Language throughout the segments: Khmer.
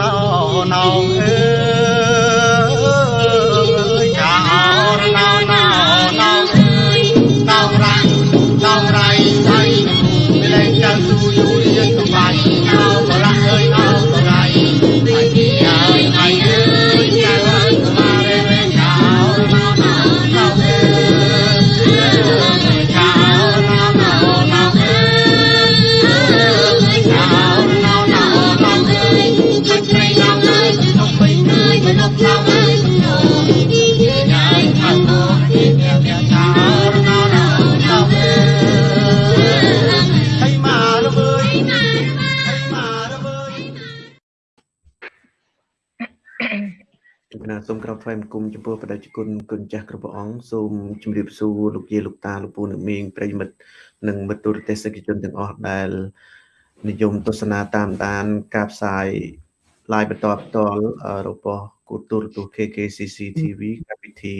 ណោណោអើយ ថ្វាយបង្គំចំពោះបដិជគុណគុណចាស់គ្រប់ព្រះអង្គសូមជម្រាបសួរលោកយាយលោកតាលោកពូអ្នកមីងប្រិយមិត្តនិងមិត្តទូរទស្សនិកជនទាំងអស់ដែលនិយមទស្សនាតាមដានការផ្សាយ live បន្តផ្ទាល់អឺរបស់គូទូរទស្សន៍ KKCC TV កម្មវិធី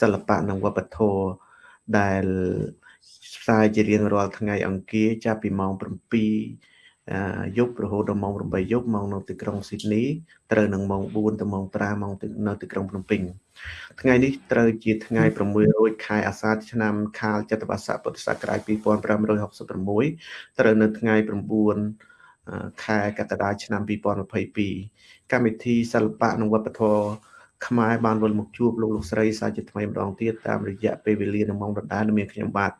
សិល្បៈនិងវប្បធម៌ដែលផ្សាយជារៀងរាល់ថ្ងៃអង្គារចាប់ពីម៉ោង7អឺ យប់រហូតដល់ម៉ោង8យប់ម៉ោងនៅទីក្រុងស៊ីដនីត្រូវនឹងម៉ោង4ទៅម៉ោង5ម៉ោងនៅទីក្រុងភ្នំពេញថ្ងៃនេះត្រូវជាថ្ងៃ600ខែអាសាឍឆ្នាំខាលចត្វាស័កពុទ្ធសករាជ2566ត្រូវនៅថ្ងៃ9ខែកក្កដាឆ្នាំ2022កម្មវិធីសិល្បៈនិងវប្បធម៌ខ្មែរបានវិលមកជួបលោកលោកស្រីសាជាថ្មីម្ដងទៀតតាមរយៈពេលវេលានិងម៉ោងដដែលដែលមានខ្ញុំបាទ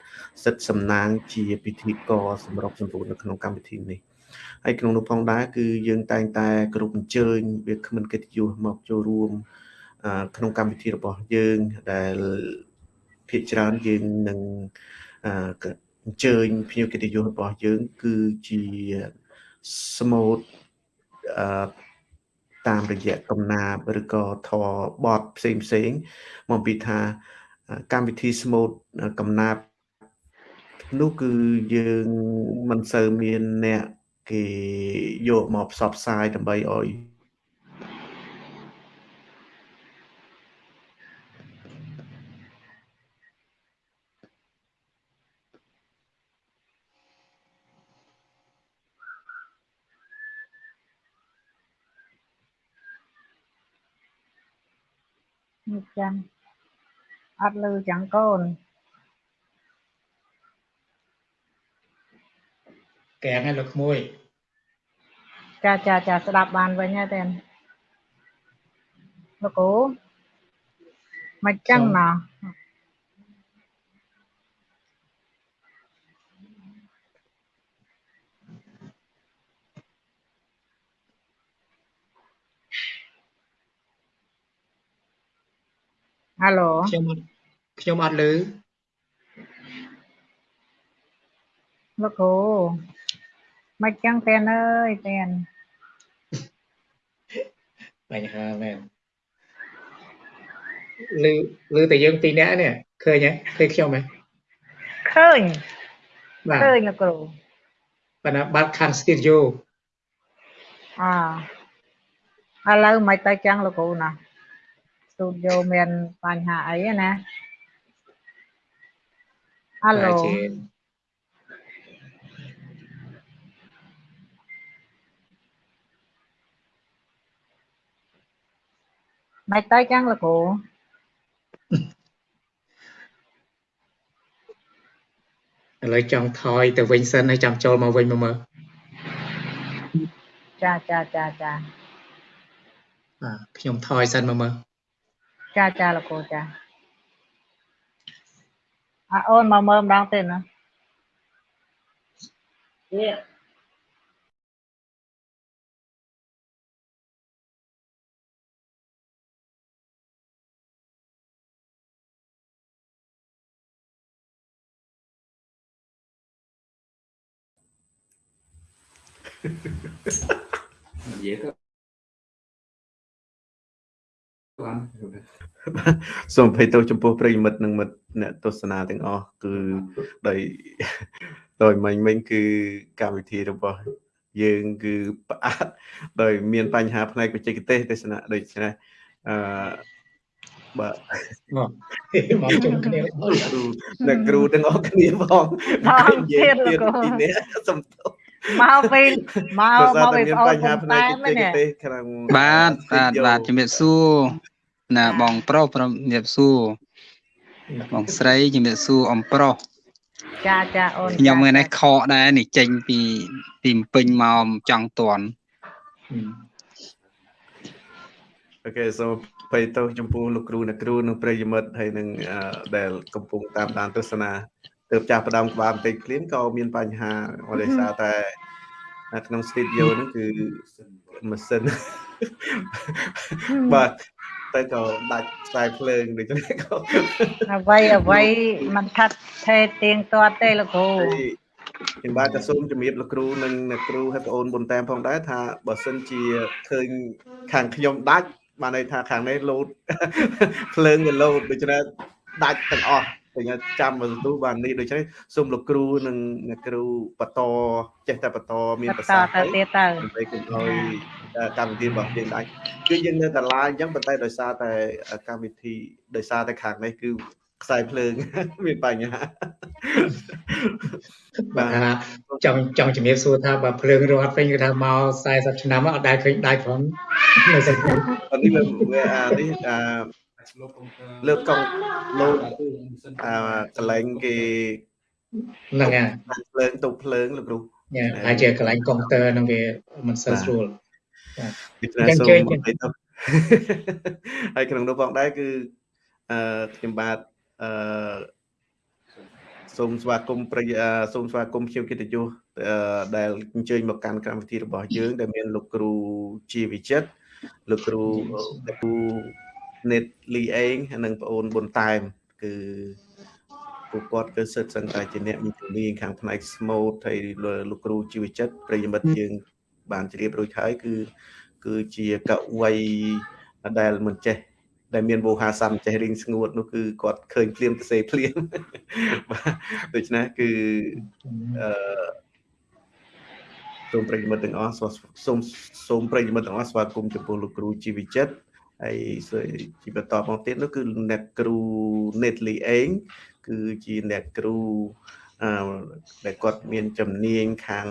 សិទ្ធសំណាងជាពិធីករសម្របសម្រួលនៅក្នុងកម្មវិធីនេះ ហើយក្នុងនោះផងដែរគឺយើងតែងតែគ្រប់អញ្ជើញវាគ្មិនកិត្តិយសមកចូលរួមអឺក្នុងកម្មវិធីរបស់យើងដែលភាគច្រើនយើងនឹងអឺអញ្ជើញភ្ញៀវកិត្តិយសរបស់យើង គឺជាស្មូតអឺតាមរយៈកំណាបឬក៏ធរបតផ្សេងផ្សេងមកពីថាកម្មវិធីស្មូតកំណាបនោះគឺយើងមិនសូវមានអ្នក គេយកមកផ្សព្វផ្សាយដើម្បីឲ្យនេះចឹងអត់លឺចឹងកូន កែងឲ្យលោកក្មួយចាចាចាស្ដាប់បានវិញហើយតែនលោកគ្រូមិនចឹងណោះហាឡូខ្ញុំអត់ខ្ញុំអត់ឮលោកគ្រូ មិនចឹងតែនអើយតែនបញ្ហាមែនឮឮតែយើងពីរនាក់នេះឃើញទេឃើញខ្ញុំហ៎ឃើញបាទឃើញលោកគ្រូប៉ុន្តែបាត់ខាង studio អឥឡូវមិនទៅចឹងលោកគ្រូណាស្ទូឌីយោមានបញ្ហាអីទេណាអាឡូ មិនទៅចឹងលោកគ្រូឥឡូវចង់ថយទៅវិញសិនហើយចាំចូលមកវិញមកមើលចាចាចាចាបាទខ្ញុំថយសិនមកមើលចាចាលោកគ្រូចាអើអូនមកមើលម្ដងទៀតណាទៀ និយាយទៅបានសូមអភ័យទោសចំពោះប្រិយមិត្តនិងមិត្តអ្នកទស្សនាទាំងអស់គឺដោយដោយមិញមិញគឺកម្មវិធីរបស់យើងគឺផ្អាកដោយមានបញ្ហាផ្នែកបច្ចេកទេសទេសនាដូច្នេះអឺបាទមកមកជុំគ្នាគ្រូអ្នកគ្រូទាំងអស់គ្នាផងផងនិយាយទៀតលោកគ្រូពីនេះសំទោស មកពីមកដោយសារមកតែពីមានបងអូនបញ្ហាពុំផ្នែតែកមបច្ចេកនេះទេសក្នុងបាទបាទបាទជំរាបសួរណាបងប្រុសព្រមជំរាបសួរបងស្រីជំរាបសួរអំប្រុសចាចាអូនខ្ញុំចាថ្ងៃនេះខកដែរនេះចេញពីពីម្ពិញមកចង់តន់អូខេសូមបៃតោចំពោះលោកគ្រូអ្នកគ្រូនិងប្រិយមិត្តហើយនឹងអឺដែលកំពុងតាមដានទស្សនា ទើបចាស់ផ្ដើមក្បាលបន្តិចភ្លាមក៏មានបញ្ហាដោយសារតែនៅក្នុង studio ហ្នឹងគឺម៉ាស៊ីនបាទតែក៏ដាច់ខ្សែភ្លើងដូច្នេះក៏អ្វីអ្វីមិនខាត់ថេទៀងទាត់ទេលោកគ្រូហើយខ្ញុំបាទក៏សូមជំរាបលោកគ្រូនិងអ្នកគ្រូហើយបងអូនបុនតាមផងដែរថាបើសិនជាឃើញខាងខ្ញុំដាច់បានន័យថាខាងនេះលោតភ្លើងវាលោតដូច្នេះដាច់ទាំងអស់ តែខ្ញុំចាំមកទូបាននេះដូច្នេះសូមលោកគ្រូនិងអ្នកគ្រូបន្តចេះតែបន្តមានបប្រតសាទទៅទៀតទៅដើម្បីកុំឲ្យកម្មវិធីរបស់យើងដាច់គឺយើងនៅតែឡាយអញ្ចឹងប៉ុន្តែដោយសារតែកម្មវិធីដោយសារតែខាងនេះគឺខ្សែភ្លើងមានបញ្ហាបាទថាចង់ចង់ជំរាបសួរថាបើភ្លើងរត់វិញគឺថាមក40ឆ្នាំអត់ដែលឃើញដាច់ផងនៅសង្គមអានេះវាវាអានេះអា លើកកង់លោតអាកន្លែងគេហ្នឹងហើយភ្លើងតុបភ្លើងលោកគ្រូញ៉ាហើយជាកន្លែងកុងទ័រហ្នឹងវាមិនសូវស្រួលដូច្នេះចឹងសូមជើញមកទៅហើយក្នុងនោះផងដែរគឺអឺខ្ញុំបាទអឺសូមស្វាគមន៍ប្រិយអឺសូមស្វាគមន៍ភ្ញៀវកិត្តិយសអឺដែលអញ្ជើញមកកាន់កម្មវិធីរបស់យើង ដែលមានលោកគ្រូជាវិចិត្រលោកគ្រូលោកគ្រូ នេតលីអេងហើយនិងប្អូនប៊ុនតែម គឺពួកគាត់គឺសិតសឹងតែជាអ្នកមានជំនាញខាងផ្នែក smooth ហើយលោកគ្រូជីវចិត្តប្រិយមិត្តយើង បានជ្រាបរួចហើយគឺគឺជាកវីដែលមិនចេះដែលមានវោហារស័ព្ទចេះរៀងស្ងួតនោះគឺគាត់ឃើញភ្លាមទៅសេភ្លាមបាទដូច្នេះគឺអឺសូមប្រិយមិត្តទាំងអស់សូមសូមប្រិយមិត្តទាំងអស់ស្វាគមន៍ចំពោះលោកគ្រូជីវិចិត្រ ហើយជាបន្តមកទៀតនោះគឺអ្នកគ្រូ Netly អេងគឺជាអ្នកគ្រូអឺដែលគាត់មានជំនាញខាង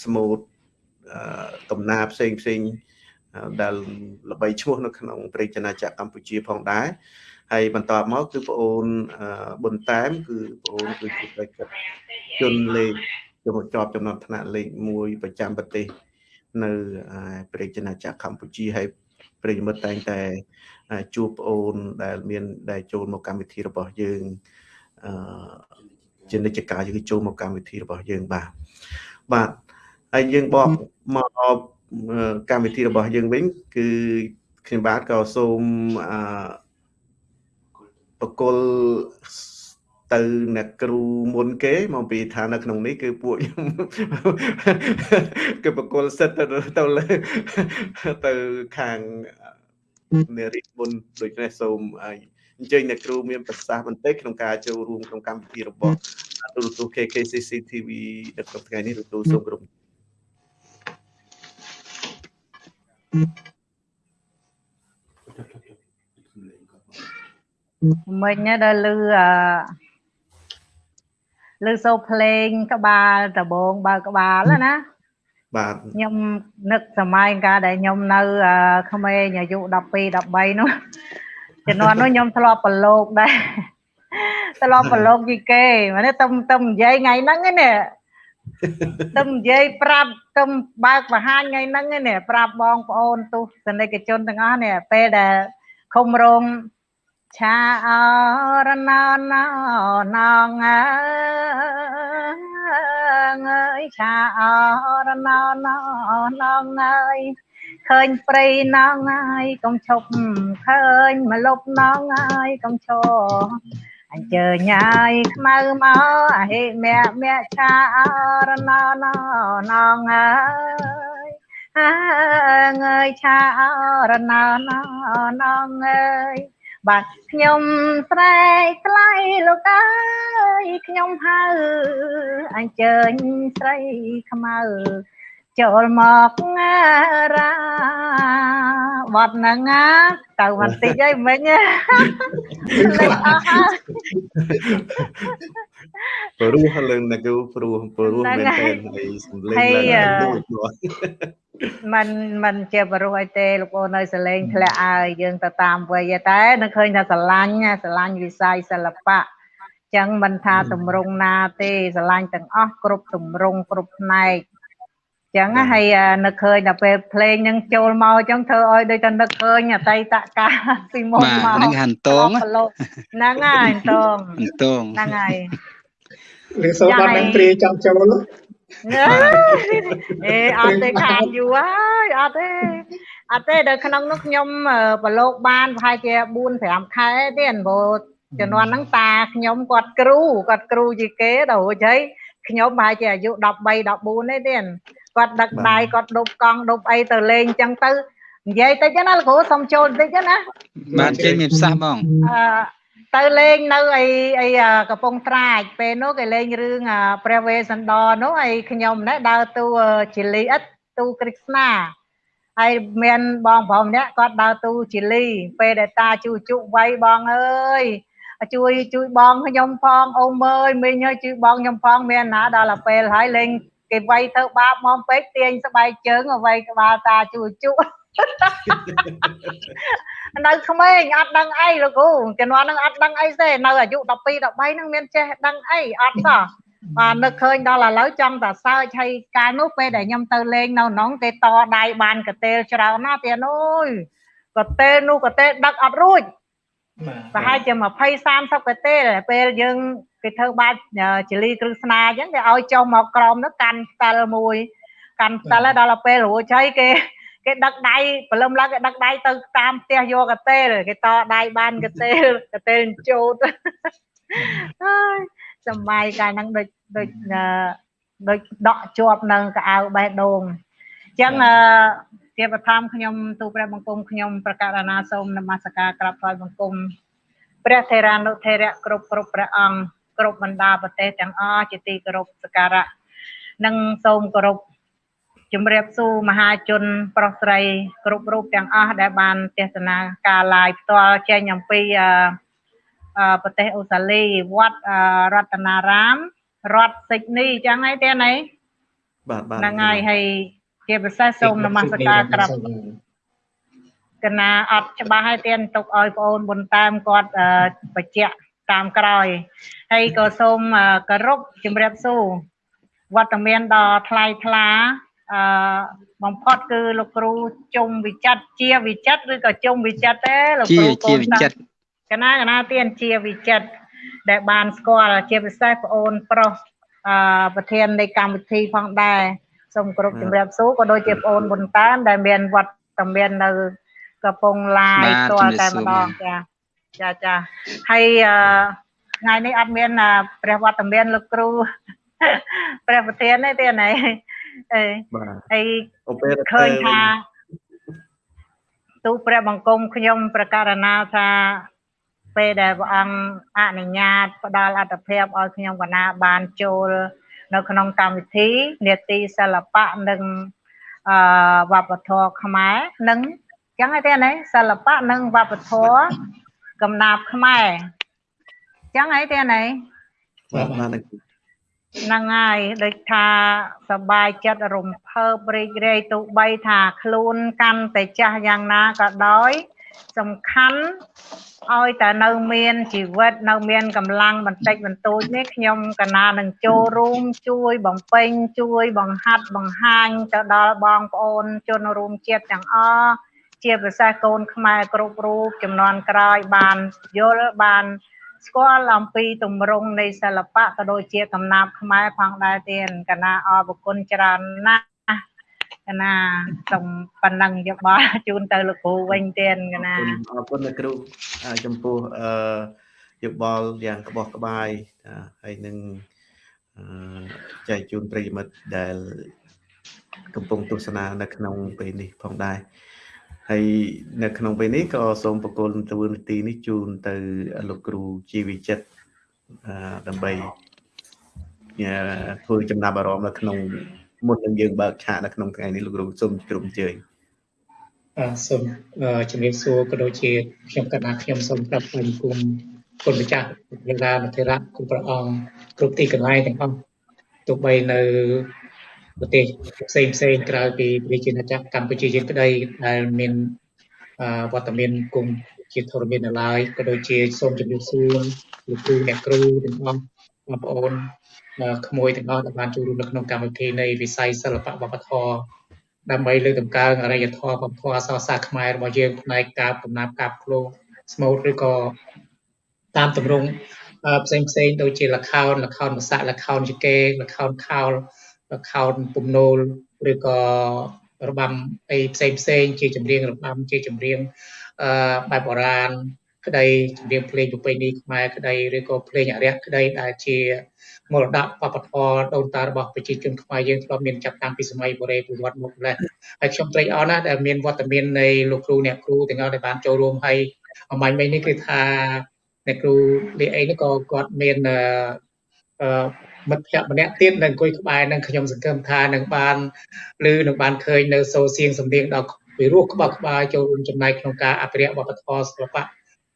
smooth អឺកំណាផ្សេងផ្សេងដែលល្បីឈ្មោះនៅក្នុងប្រទេសណាចក្រកម្ពុជាផងដែរហើយបន្តមកគឺប្អូនប៊ុនតាមគឺប្អូនគឺជាបេក្ខជនលេខជំជាប់ចំណាត់ថ្នាក់លេខ1ប្រចាំប្រទេសនៅប្រទេសណាចក្រកម្ពុជាហើយ ប្រិយមិត្តតែងតែជួបប្អូនដែលមានដែលចូលមកកម្មវិធីរបស់យើងអឺជានិច្ចកាលគឺចូលមកកម្មវិធីរបស់យើងបាទបាទហើយយើងបកមកកម្មវិធីរបស់យើងវិញ គឺខ្ញុំបាទក៏សូមអឺបកុល ទៅអ្នកគ្រូមុនគេមកពីថានៅក្នុងនេះគឺពួកខ្ញុំគឺបកុលសិតទៅទៅលើទៅខាងនារីមុនដូច្នេះសូមអញ្ជើញអ្នកគ្រូមានប្រសាសន៍បន្តិចក្នុងការចូលរួមក្នុងកម្មវិធីរបស់ទូរទស្សន៍ KKCC TV នៅក្នុងថ្ងៃនេះទទួលសូមគោរពមិញដល់លឺអ លឺសូភ្លេងក្បាលដបងបើក្បាលណាបាទខ្ញុំនឹកសម័យកាលដែលខ្ញុំនៅក្មេងអាយុ12 13នោះជំនាន់នោះខ្ញុំធ្លាប់ប្រឡូកដែរធ្លាប់ប្រឡូកពីគេមកនេះទំទំនិយាយថ្ងៃហ្នឹងណាទំនិយាយប្រាប់ទំបើកបង្ហាញថ្ងៃហ្នឹងណាប្រាប់បងប្អូនទស្សនិកជនទាំងអស់នេះពេលដែលខុំរង ឆាអរណណណងអើយឆាអរណណណងអើយឃើញព្រៃណងហើយកុំឈប់ឃើញមកលប់ណងហើយកុំឈរអញ្ជើញហើយខ្មៅមកអហិមៈមៈឆាអរណណណងអើយអើយឆាអរណណណងអើយ បាទខ្ញុំស្រែកថ្លៃលោកអើយខ្ញុំហៅអញ្ជើញស្រីខ្មៅ ចូលមកងារាបត់ហ្នឹងណាទៅបន្តិចអីមិញលេចអស់ហើយ ព្រោះលើណាគូព្រោះព្រោះមែនទេហើយសំលេងឡើងដូច มันมันជាបរុសអីទេលោកអូននៅសលេងធ្លាក់ឲ្យយើងទៅតាមវ័យតែនៅឃើញថាស្រឡាញ់ណាស្រឡាញ់វិស័យសិល្បៈចឹងមិនថាទម្រង់ណាទេស្រឡាញ់ទាំងអស់គ្រប់ទម្រង់គ្រប់ផ្នែក ចឹងណាហើយនឹកឃើញដល់ពេលភ្លេងនឹងចូលមកចឹងធ្វើឲ្យដូចតែនឹកឃើញអតីតកាលពីមុនបាទមកហ្នឹងហាន់តងប្រឡូកហ្នឹងហើយតងហាន់តងហ្នឹងហើយឬសូមបាននឹងព្រាចង់ចូលអេអត់ទេខាតយូរហើយអត់ទេអត់ទេដល់ក្នុងនោះខ្ញុំអឺប្រឡូកបានប្រហែលជា4 5ខែទៀតព្រោះជំនាន់ហ្នឹងតាខ្ញុំគាត់គ្រូគាត់គ្រូជាគេដល់រួចហើយខ្ញុំប្រហែលជាអាយុ13 14ទេទៀត គាត់ដឹកដៃគាត់ដប់កង់ដប់អីទៅលេងអញ្ចឹងទៅនិយាយតិចណាលោកគ្រូសុំចូលបន្តិចណាបាទចេញមានប្រសាសន៍បងអឺទៅលេងនៅអីអីអឺកំពង់ត្រាចពេលនោះគេលេងរឿងអព្រះវេស្សន្តរនោះអីខ្ញុំណែដើរតួជាលីអិតតួគ្រិស្នាហើយមានបងប្រុសម្នាក់គាត់ដើរតួជាលី ពេលដែលតាជួជុវ័យបងអើយជួយជួយបងខ្ញុំផងអូមអើយមីងអើយជួយបងខ្ញុំផងមានណាដល់ទៅពេលហើយលេង គេវ័យធ្វើបាបមកពេកទាញស្បែកជើងអ្វីក្បាលតាជួជុនៅក្មេងអត់ដឹងអីលោកគ្រូជំនាន់ហ្នឹងអត់ដឹងអីទេនៅអាយុ12 13ហ្នឹងមានចេះដឹងអីអត់សោះបាទនឹកឃើញដល់ឥឡូវចង់តែសើចហើយកាលនោះពេលដែលខ្ញុំទៅលេងនៅក្នុងគេតដៃបានកតេលច្រើនណាស់ទៀតអើយកតេលនោះកតេលដឹកអត់រួច ប្រហែលជា20 30កតេលពេលយើងគេធ្វើបាច់ចលីគ្រឹះស្នាអញ្ចឹងគេឲ្យចុះមកក្រោមនោះកាន់ផ្តិលមួយ កាន់ផ្តិលហើយដល់ពេលរួចហើយគេគេដឹកដៃព្រលឹមឡើងគេដឹកដៃទៅតាមផ្ទះយកកតេលគេតដៃបានកតេលកតេលជូតហើយសម័យកាលហ្នឹងដូចដូចអឺដូចដកជាប់នៅកៅអៅបេះដូងអញ្ចឹងអឺ ជាបឋមខ្ញុំទូព្រះបង្គំខ្ញុំប្រកាសណាសូមនមស្ការក្រាបថ្វាយបង្គំព្រះថេរានុថេរៈគ្រប់គ្រប់ព្រះអង្គគ្រប់បណ្ដាប្រទេសទាំងអស់ជាទីគោរពសក្ការៈនិងសូមគោរពជំរាបសួរមហាជន ប្រុសស្រី គ្រប់រូបទាំងអស់ដែលបានទេសនាការ live ផ្ទាល់ចេញអំពីអឺអឺប្រទេសអូស្ត្រាលីវត្តអឺរតនារាមរដ្ឋសិចនីអញ្ចឹងហើយទេណៃបាទបាទហ្នឹងហើយហើយ ជាពិសេសសូមនមស្ការក្រាបកណាអត់ច្បាស់ហើយទៀនទុកឲ្យបងអូនបុនតាមគាត់អឺបញ្ជាក់តាមក្រោយហើយក៏សូមអឺគោរពជំរាបសួរវត្តមានដ៏ថ្លៃថ្លាអឺបំផុតគឺលោកគ្រូជុំវិចិត្រជាវិចិត្រឬក៏ជុំវិចិត្រទេលោកជាគ្រូជាវិចិត្រកណាកណាទៀនជាវិចិត្រដែលបានស្គាល់ជាពិសេសបងអូនប្រុសអឺប្រធាននៃកម្មវិធីផងដែរ សូមគោរពជំរាបសួរក៏ដូចជាបងអូនបុនតាមដែលមានវត្តមាននៅកំពង់ឡាយបាទផ្ទាល់តែជំរាបសួរម្ដងចាចាចាហើយអឺថ្ងៃនេះអត់មានអឺព្រះវត្តមានលោកគ្រូព្រះប្រធានទេទេណែអេបាទហើយអូពេលឃើញថាទូព្រះបង្គំខ្ញុំប្រកាសណាថាពេលដែលព្រះអង្គអនុញ្ញាតផ្ដល់អត្ថភាពឲ្យខ្ញុំកណាបានចូល នៅក្នុងកម្មវិធីនេតិសិល្បៈនិងអឺវប្បធម៌ខ្មែរនិងអញ្ចឹងទេណាសិល្បៈនិងវប្បធម៌កំណាព្យខ្មែរអញ្ចឹងហីទេណាបាទបាទហ្នឹងហើយដូចថាសប្បាយចិត្តរំភើបរីករាយទោះបីថាខ្លួនកាន់តែចាស់យ៉ាងណាក៏ដោយ សំខាន់ឲ្យតែនៅមានជីវិតនៅមានកម្លាំងបន្តិចបន្តួចនេះខ្ញុំកណានឹងចូលរួមជួយបំពេញជួយបង្ហាត់បង្ហាញទៅដល់បងប្អូនជនរួមជាតិទាំងអស់ជាពិសេសកូនខ្មែរគ្រប់រូបចំនួនក្រោយបានយល់បានស្គាល់អំពីទម្រង់នៃសិល្បៈក៏ដូចជាកំណាព្យខ្មែរផងដែរទៀតកណាអរគុណច្រើនណាស់ កណាសូមប៉ុណ្ណឹងយកបល់ជូនទៅលោកគ្រូវិញទៀតកណាអរគុណលោកគ្រូអឺចំពោះអឺយោបល់យ៉ាងក្បោះក្បាយចាហើយនឹងអឺចែកជូនប្រិយមិត្តដែល កំពុងទស្សនានៅក្នុងពេលនេះផងដែរហើយនៅក្នុងពេលនេះក៏សូមបកគលទវនីតិនេះជូនទៅលោកគ្រូជីវិចិត្រអឺដើម្បីអឺធ្វើចំណាប់អារម្មណ៍នៅក្នុង មុននឹងយើងបើកឆាកនៅក្នុងថ្ងៃនេះលោកគ្រូសូមជម្រាបអញ្ជើញអឺសូមអឺជំរាបសួរក៏ដូចជាខ្ញុំកណ្ដាខ្ញុំសូមប្រាប់គុំគុំគុណម្ចាស់វេលាមធិរៈគុំព្រះអង្គគ្រប់ទីកន្លែងទាំងអស់ទោះបីនៅប្រទេសផ្សេងផ្សេងក្រៅពីប្រជាណាចក្រកម្ពុជាយើងក្តីដែលមានអឺវត្តមានគុំជាធរមាននៅឡើយក៏ដូចជាសូមជំរាបសួរលោកគ្រូអ្នកគ្រូទាំងអស់បងប្អូនអឺ ក្មួយទាំងអស់ដែលបានចូលរួមនៅក្នុងកម្មវិធីនៃវិស័យសិល្បៈវប្បធម៌ដើម្បីលើកតម្កើងអរិយធម៌វប្បធម៌អក្សរសាស្ត្រខ្មែររបស់យើងផ្នែកការកំណាព្យការភ្លោស្មូតឬក៏តាមទម្រង់អឺផ្សេងផ្សេងដូចជាលខោនលខោនភាសាលខោនជកេលខោនខោលលខោនពំនូលឬក៏របាំអីផ្សេងផ្សេងជាចម្រៀងរបាំជាចម្រៀងអឺបែបបុរាណក្តីចម្រៀងភ្លេងប្រពៃណីខ្មែរក្តីឬក៏ភ្លេងអរិយក្តីដែលជា មរតកវប្បធម៌ដូនតារបស់ប្រជាជនខ្មែរយើងធ្លាប់មានចាប់តាំងពីសម័យបុរេប្រវត្តិមកម្ល៉េះហើយខ្ញុំត្រេកអរណាស់ដែលមានវត្តមាននៃលោកគ្រូអ្នកគ្រូទាំងអស់ដែលបានចូលរួមហើយអំបញ្ញមិញនេះគឺថាអ្នកគ្រូលីអេនេះក៏គាត់មានអឺអឺមិត្តភក្តិម្នាក់ទៀតនៅអង្គុយក្បែរនឹងខ្ញុំសង្ឃឹមថានឹងបានឬនឹងបានឃើញនៅសូរសៀងសំនៀងដល់ពីរោះក្បោះក្បាយចូលរួមចំណែកក្នុងការអភិរក្សវប្បធម៌សិល្បៈ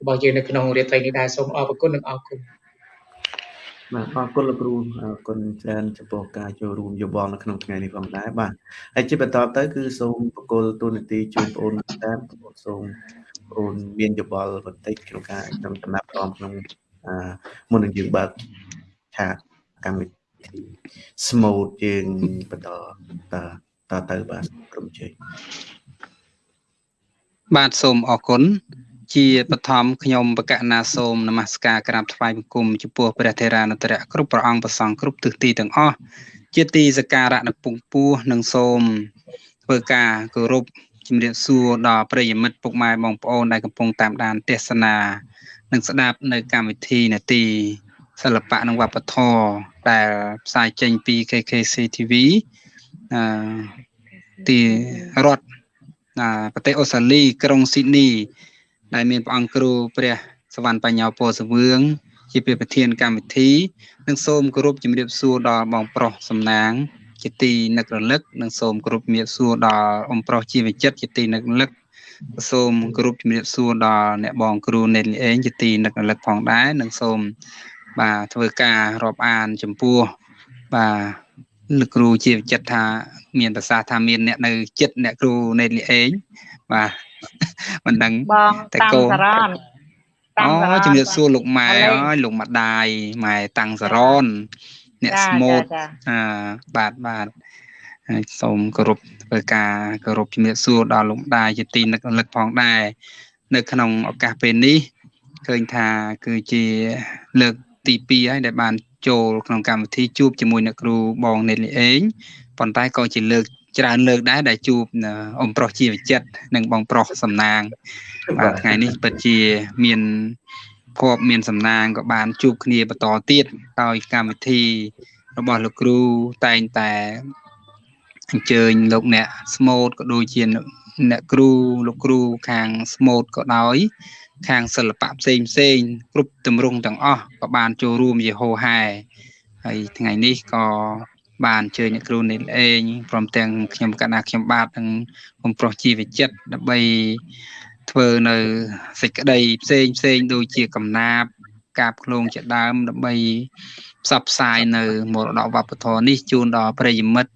របស់យើងនៅក្នុងរាត្រីនេះដែរសូមអរគុណនិងអរគុណ បាទអរគុណលោកគ្រូអរគុណច្រើនចំពោះការចូលរួមយោបល់នៅក្នុងថ្ងៃនេះផងដែរបាទហើយជាបន្តទៅ គឺសូមបកគលទូនាទីជូនបងប្អូនតាមបងសូមបងប្អូនមានយោបល់បន្តិចក្នុងការក្នុងដំណាប់អមក្នុងអឺមុននឹងយើងបើកឆាកកម្មវិធីស្មូតយើងបន្តតតទៅបាទក្រុមជ័យបាទសូមអរគុណ ជាបឋមខ្ញុំបកណាសូមនមស្ការក្រាបថ្វាយបង្គំចំពោះព្រះថេរានុត្រៈគ្រប់ព្រះអង្គប្រសង់គ្រប់ទិសទីទាំងអស់ជាទីសក្ការៈនៅពងពោះនិងសូមធ្វើការគោរពជំរាបសួរដល់ប្រិយមិត្តពុកម៉ែបងប្អូនដែលកំពុងតាមដានទេសនា និងស្ដាប់នៅកម្មវិធីនាទីសិល្បៈនិងវប្បធម៌ដែលផ្សាយចេញពី KKC TV អឺទីរដ្ឋអាប្រទេសអូស្ត្រាលីក្រុងស៊ីដនី ដែលមានព្រះអង្គគ្រូព្រះសវណ្ណបញ្ញោពោសវឿងជាព្រះប្រធានកម្មវិធីនិងសូមគោរពជំរាបសួរដល់បងប្រុសសំណាង ជាទីនឹករលឹកនិងសូមគោរពជំរាបសួរដល់អ៊ំប្រុសជីវចិត្តជាទីនឹករលឹកសូមគោរពជំរាបសួរដល់អ្នកបងគ្រូនេតលីអេងជាទីនឹករលឹកផងដែរនិងសូមបាទធ្វើការរាប់អានចំពោះបាទលោកគ្រូជាវិចិត្រថា មានប្រសាសន៍ថាមានអ្នកនៅចិត្តអ្នកគ្រូនេតលីអេងបាទ មិនដឹងបងតែតាំងកូនសរនតាំងសរអូនជំរាបសួរលោកម៉ែឥឡូវអើយលោកម្ដាយម៉ែតាំងសរនអ្នកចាស្មូតចាចាអឺបាទបាទហើយសូមគោរពធ្វើការគោរពជំរាបសួរដល់លោកម្ដាយជាទីនឹករលឹកផងដែរនៅក្នុងឱកាសពេលនេះឃើញថាគឺជាលើកទី2ហើយដែលបានចូលក្នុងកម្មវិធីជួបជាមួយអ្នកគ្រូបងនេតលីអេងប៉ុន្តែក៏ជាលើក ច្រើនលើកដែរដែលជួបអឺអ៊ំប្រុសជាវិចិត្រនិងបងប្រុសសំណាងបាទថ្ងៃនេះពិតជាមានភ័ព្វមានសំណាងក៏បានជួបគ្នាបន្តទៀតដោយកម្មវិធីរបស់លោកគ្រូតែងតែអញ្ជើញលោកអ្នកស្មូតក៏ដូចជាអ្នកគ្រូលោកគ្រូខាងស្មូតក៏ដោយខាងសិល្បៈផ្សេងផ្សេងគ្រប់ទម្រង់ទាំងអស់ក៏បានចូលរួមជាហោហែហើយថ្ងៃនេះក៏ បានអញ្ជើញអ្នកគ្រូនេះអេងព្រមទាំងខ្ញុំកណ្ណាខ្ញុំបាទនិងខ្ញុំប្រុសជីវចិត្តដើម្បីធ្វើនៅសេចក្តីផ្សេងផ្សេងដូចជាកំណាបកាបឃ្លោងជាដើមដើម្បីផ្សព្វផ្សាយនៅមរតកវប្បធម៌នេះជូនដល់ប្រិយមិត្ត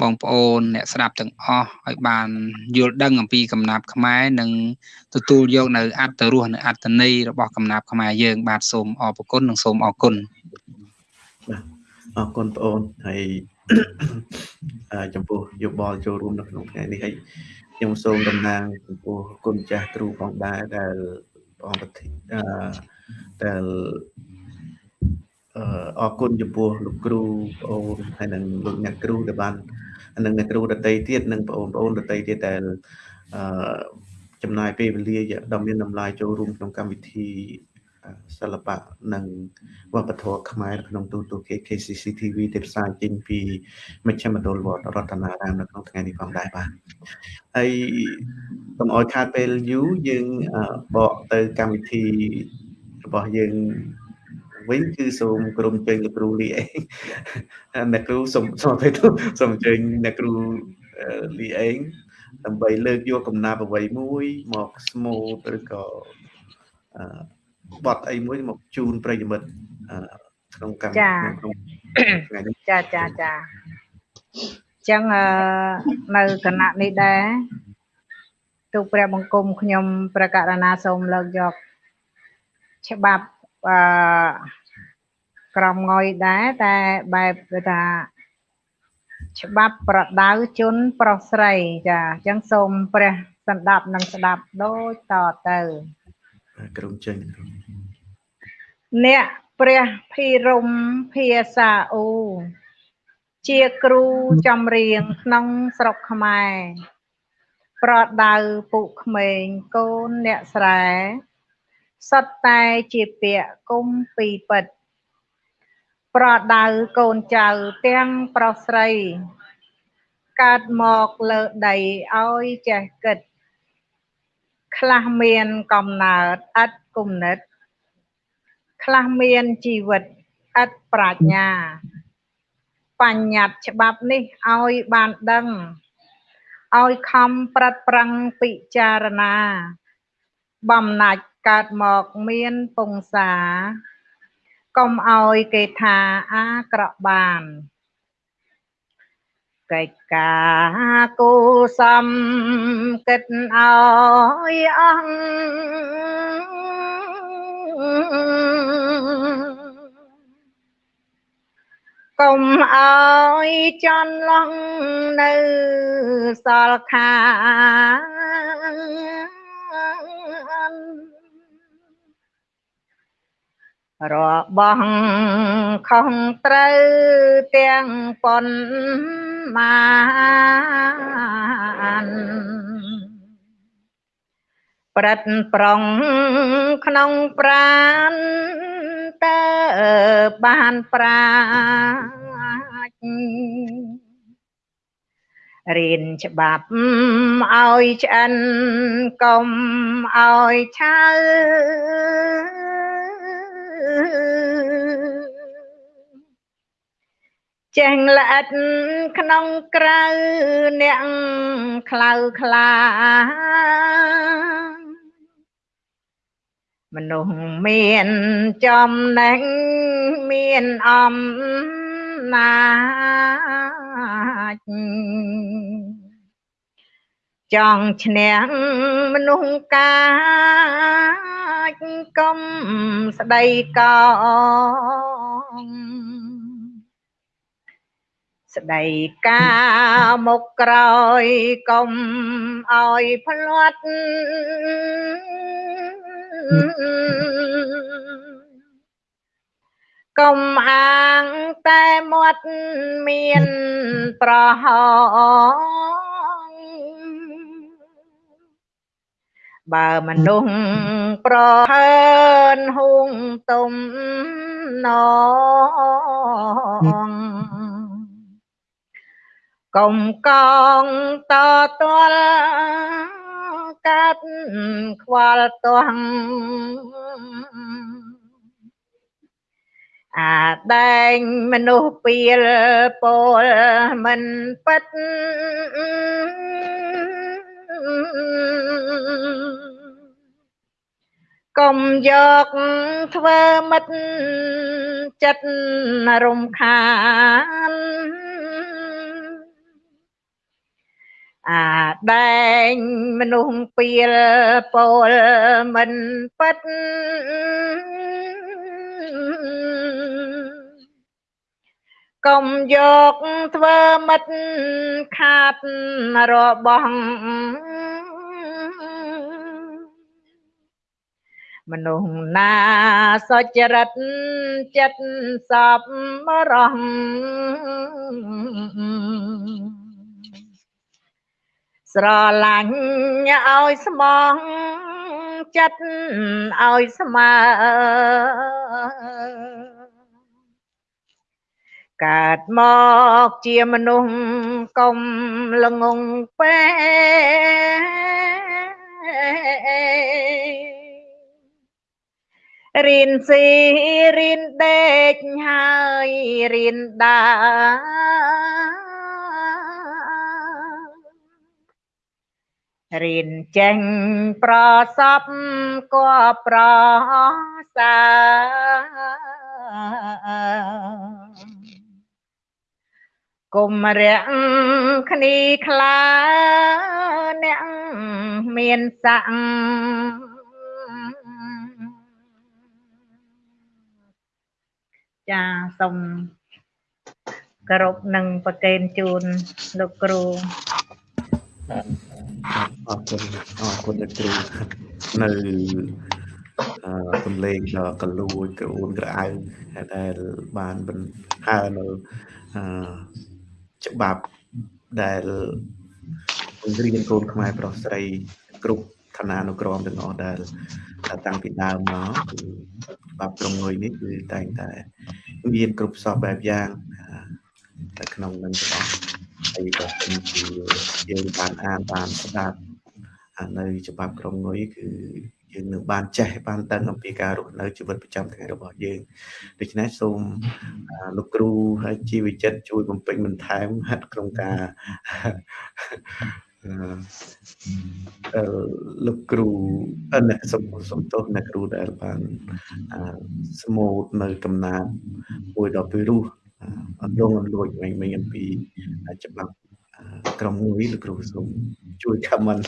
បងប្អូនអ្នកស្ដាប់ទាំងអស់ឲ្យបានយល់ដឹងអំពីកំណាបខ្មែរនិងទទួលយកនៅអត្តរសនៅអត្តន័យរបស់កំណាបខ្មែរយើង បាទសូមអរគុណនិងសូមអរគុណ អរគុណបងប្អូនហើយអឺចំពោះយោបល់ចូលរួមនៅក្នុងថ្ងៃនេះហើយខ្ញុំសូមតំណាងចំពោះគុណចាស់គ្រូផងដែរដែលព្រះអង្គប្រធានអឺដែលអឺអរគុណចំពោះលោកគ្រូបងអូនហើយនិងលោកអ្នកគ្រូដែលបាននិងអ្នកគ្រូដតីទៀតនិងបងប្អូនដតីទៀតដែលអឺចំណាយពេលវេលាដ៏មានតម្លៃចូលរួមក្នុងកម្មវិធីអឺ សិល្បៈនិងវប្បធម៌ខ្មែរក្នុងទូទៅ KKCC TV ដែលផ្សាយចេញពីមជ្ឈមណ្ឌលវត្តរតនារាមនៅក្នុងថ្ងៃនេះផងដែរបាទហើយកុំឲ្យខាតពេលយូរយើងអឺបកទៅកម្មវិធីរបស់យើងវិញគឺសូមក្រុមជើញលោកគ្រូលីអេងអ្នកគ្រូសូមសូមទៅសូមជើញអ្នកគ្រូលីអេងដើម្បីលើកយកកំណាព្យអ្វីមួយមកស្មូតឬក៏អឺ បត់អីមួយមកជូនប្រិយមិត្តក្នុងកម្មក្នុងថ្ងៃនេះចាចាចាចឹងនៅគណៈនេះដែរទូព្រះបង្គំខ្ញុំប្រកាសណាសូមលើកយកច្បាប់អឺក្រមងយដែរតែបែបគឺថាច្បាប់ប្រដៅជនប្រុសស្រីចាអញ្ចឹងសូមព្រះសន្តាប់និងស្ដាប់ដូចតទៅក្រុមចេញ អ្នកព្រះភិរមភាសាអ៊ូជាគ្រូចម្រៀងក្នុងស្រុកខ្មែរ ប្រដៅពុក្មេងកូនអ្នកស្រែសុទ្ធតែជាពាក្យគុំពីពិត ប្រដៅកូនចៅទាំងប្រុសស្រី កើតមកលើដីឲ្យចេះគិត ខ្លះមានកំណើតឥតគុណិត ខ្លះមានជីវិតឥតប្រាជ្ញា បញ្ញត្តិច្បាប់នេះឲ្យបានដឹងឲ្យខំប្រឹកប្រឹងពិចារណា បំណាច់កើតមកមានពងសាកុំឲ្យគេថាអាក្រក់បានកិច្ចការគូសំគិតឲ្យអង្គ កុំអើយចន់ឡងនៅសល់ខារបស់ខុសត្រូវទាំងប៉ុនមានប្រិតប្រុងក្នុងប្រាន តើបានប្រាជ្ញរៀនច្បាប់ឲ្យឆ្អិនកុំឲ្យឆៅចេះល្អិតក្នុងក្រៅអ្នកខ្លៅខ្លា មនុស្សមានចំណេញមានអំណាចចង់ឈ្នះមនុស្សកាចកុំស្ដីកោ ស្ដីកាមុខក្រោយកុំឲ្យផ្លាត់កុំអាងតែមាត់មានប្រហោបើមនុស្សប្រហើនហួងទុំណង កុំកងតតលកាត់ខ្វល់ទាស់អាដែងមនុស្សពៀលពលមិនពិតកុំយកធ្វើមិត្តចិត្តរំខាន អាដែងមនុស្សពៀលពលមិនពិតកុំយកធ្វើមិត្តខាតរបស់មនុស្សណាសុចរិតចិត្តសពរង ស្រឡាញ់ឲ្យស្មងចិត្តឲ្យស្មើកើតមកជាមនុស្សកុំល្ងងពេរៀនស៊ីរៀនដេកហើយរៀនដើរ រៀនចេញប្រសពក៏ប្រសើរគុំរាំងគ្នាខ្លាអ្នកមានស័ក្តិចាសូមគោរពនិងប្រកេនជូនលោកគ្រូ អរគុណអរគុណលោកគ្រូនៅអឺសំលេងដ៏កលួចក្រួនក្រអៅដែលបានបញ្ហើនៅអឺច្បាប់ដែលបង្រៀនកូនខ្មែរប្រុសស្រីគ្រប់ឋានានុក្រមទាំងអស់ដែលតាំងពីដើមមកគឺច្បាប់ក្រុងងុយនេះគឺតែងតែមានគ្រប់សពបែបយ៉ាងនៅក្នុងនឹងទាំងអស់ ហើយបើសិនជាយើងបានអានបានស្ដាប់នៅច្បាប់ក្រុមនុយគឺយើងនឹងបានចេះបានដឹងអំពីការរស់នៅជីវិតប្រចាំថ្ងៃរបស់យើងដូច្នេះសូមលោកគ្រូហើយជីវចិត្តជួយបំពេញបន្ថែមហាត់ក្នុងការអឺលោកគ្រូអនសុំសុំទោសអ្នកគ្រូដែលបានស្មូតនៅកំណាតមួយដល់ពីររស់ អត់លងអត់លួចវិញវិញអំពីច្បាប់ក្រុមមួយលោកគ្រូសូមជួយ comment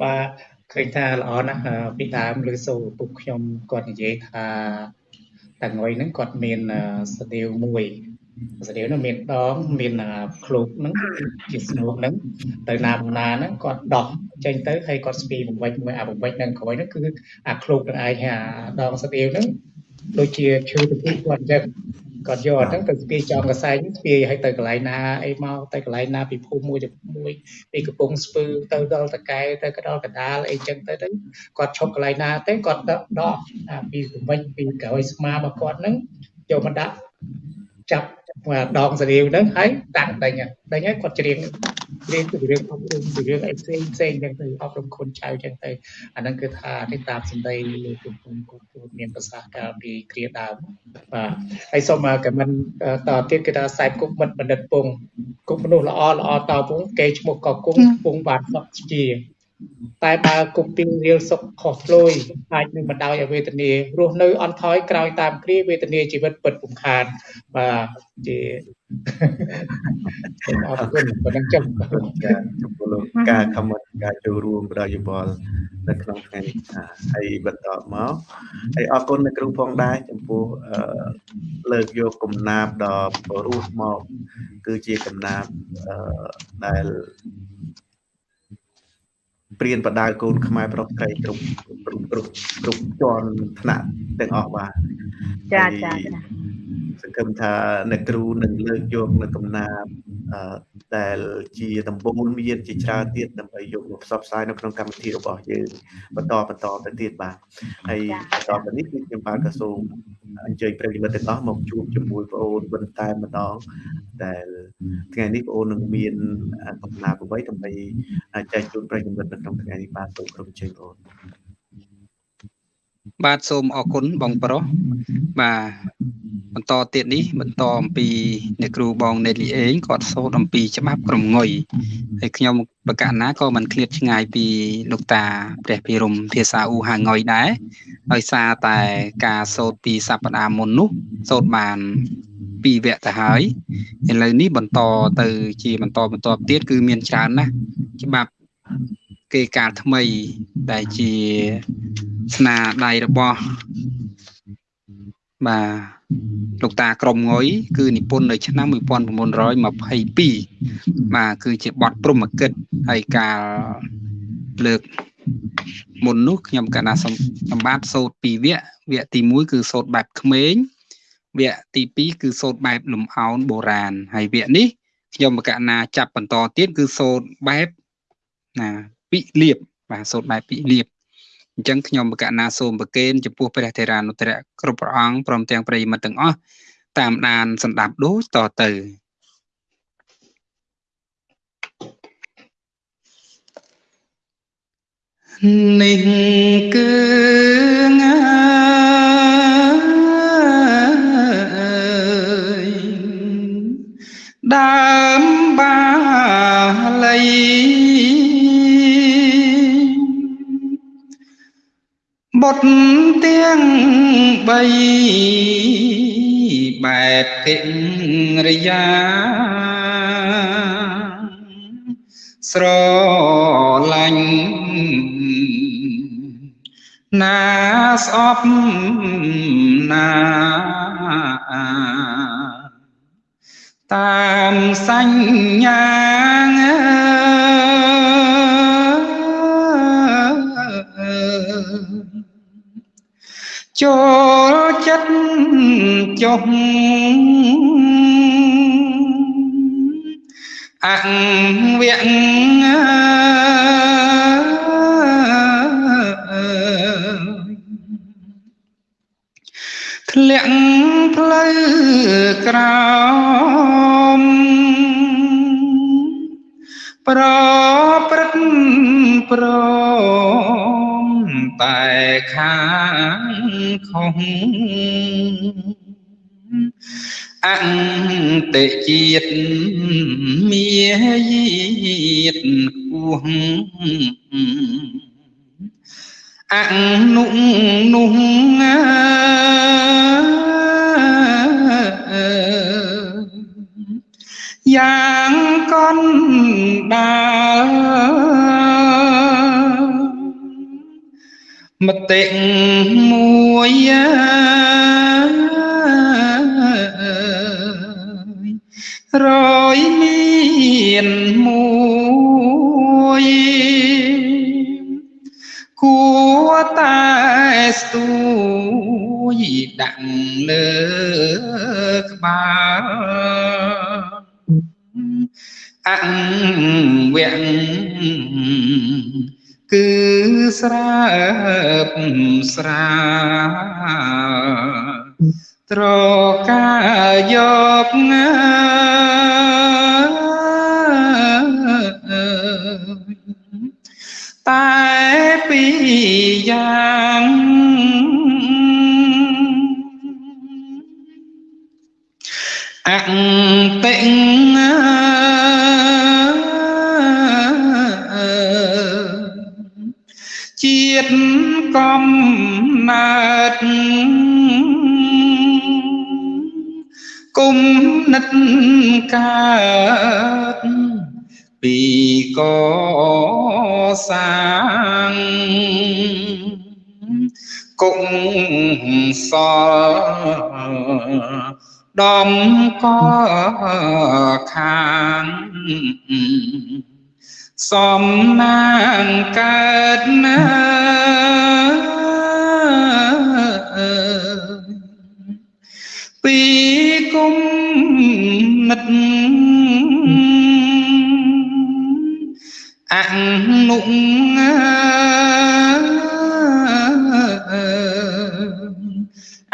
បាទឃើញថាល្អណាស់ពីដើមឬសូពុកខ្ញុំគាត់និយាយថាតាងុយហ្នឹងគាត់មានស្ទាវមួយស្ទាវនោះមានដងមានឃ្លោកហ្នឹងជាស្នូកហ្នឹងទៅណាបណ្ណាហ្នឹងគាត់ដោះចេញទៅហើយគាត់ស្ពីបំវិចមួយអាបំវិចហ្នឹងក្រោយហ្នឹងគឺអាឃ្លោកនឹងឯងហើយអាដងស្ទាវហ្នឹង ដូចជាឈើទៅគាត់អញ្ចឹងគាត់យកអញ្ចឹងទៅស្ពាយចំកសែងស្ពាយឲ្យទៅកន្លែងណាអីមកទៅកន្លែងណាពីភូមិមួយទៅមួយពីកំពង់ស្ពឺទៅដល់តកែទៅក៏ដល់កដាលអីចឹងទៅទៅគាត់ឈប់កន្លែងណាទៅគាត់ដកដកពីសម្មិចពីក្រោយស្មារបស់គាត់ហ្នឹងយកមកដាក់ចាប់ ដងសារាវហ្នឹងហើយតាំងតែញតែញគាត់ច្រៀងរៀនពីរឿងអប់រំពីរឿងអីផ្សេងផ្សេងចឹងទៅអប់រំខ្លួនចៅចឹងទៅអាហ្នឹងគឺថានេះតាមសម្ដីលោកគុំគុំគាត់គាត់មានប្រសាសន៍កាលពីគ្រាដើមបាទហើយសូមកមិនតទៀតគឺថាខ្សែគុកមិត្តបណ្ឌិតពងគុកមនុស្សល្អល្អតពងគេឈ្មោះកគុំពងបាទសក់ជា តែបើគប់ពីរៀលសុខខុសផ្លួយអាចនឹងបណ្ដោយឲ្យវេទនារស់នៅអន់ថយក្រោយតាមគ្រាវេទនាជីវិតពិតពំខានបាទជាអរគុណប៉ុណ្ណឹងចុះចំពោះលោកការ comment ការចូលរួមផ្ដល់យោបល់នៅក្នុងថ្ងៃនេះហើយបន្តមកហើយអរគុណអ្នកគ្រូផងដែរចំពោះលើកយកកំណាបដ៏ព្រោះមកគឺជាកំណាបដែល ព្រៀនបដៅកូនខ្មែរប្រុសស្រីគ្រប់គ្រប់គ្រប់គ្រប់ជាន់ថ្នាក់ទាំងអស់បាទចាចាសង្ឃឹមថាអ្នកគ្រូនឹងលើកយកនៅកំណាព្យដែលជាដំបូងមានជាច្រើនទៀតដើម្បីយកមកផ្សព្វផ្សាយនៅក្នុងកម្មវិធីរបស់យើងបន្តបន្តទៅទៀតបាទហើយបន្តទៅនេះគឺខ្ញុំបានក៏សូមអញ្ជើញប្រិយមិត្តទាំងអស់មកជួបជាមួយបងអូនបន្តែម្ដងដែលថ្ងៃនេះបងអូននឹងមានកំណាព្យអ្វីដើម្បីចែកជូនប្រិយមិត្តនៅក្នុងថ្ងៃនេះបាទសូមក្រុមជើងបងអូនបាទសូមអរគុណបងប្រុសបាទបន្តទៀតនេះបន្តអំពីអ្នកគ្រូបងណេតលីអេងគាត់សូត្រអំពីច្បាប់ក្រមងុយហើយខ្ញុំបកណាក៏មិនឃ្លាតឆ្ងាយពីលោកតាព្រះភិរមភាសាអ៊ូហាងុយដែរដោយសារតែការសូត្រពីសប្តាហ៍មុននោះសូត្របានពីរវគ្គទៅហើយឥឡូវនេះបន្តទៅជាបន្តបន្តទៀតគឺមានច្រើនណាស់ច្បាប់ គេកាលថ្មី ដែលជាស្នាដៃរបស់បាទលោកតាក្រមងុយគឺនិពន្ធនៅឆ្នាំ1922បាទគឺជាបទព្រហ្មកិច្ចហើយការលើកមុននោះខ្ញុំកណាសម្បត្តិសូត្រពីរវគ្គវគ្គទី1គឺសូត្របែបក្មេងវគ្គទី2គឺសូត្របែបលំអោនបុរាណហើយវគ្គនេះខ្ញុំកណាចាប់បន្តទៀតគឺសូត្របែបណា ពិលៀបបាទសូត្របែបពិលៀបអញ្ចឹងខ្ញុំបកណាសូមប្រគេនចំពោះព្រះធេរានុត្រៈគ្រប់ព្រះអង្គព្រមទាំងប្រិយមិត្តទាំងអស់តាមដានសម្ដាប់ដូចតទៅនេះគឺងាយដើមបាលី បុតទាំង3បែបកិរិយាស្រឡាញ់ណាស្អប់ណាតាមសញ្ញា ចូលចិត្តចុះអង្វៈធ្លាក់ផ្លូវក្រោមប្រព្រឹត្តប្រម តែខាងខុសអន្តជាតិមាយាទគោះអនុនោះយ៉ាងកនដា មតិមួយរយមានមួយគួរតែស្ទួយដាក់លើក្បាលអង្វៈ គឺស្រើបស្រាត្រកាយកណាតែពីរយ៉ាងអតិជា កំណើតគុំនិតកើតពីកសាងគុំសល់ដំកខាង សំណាងកើតណាពីគុំនិតអនុ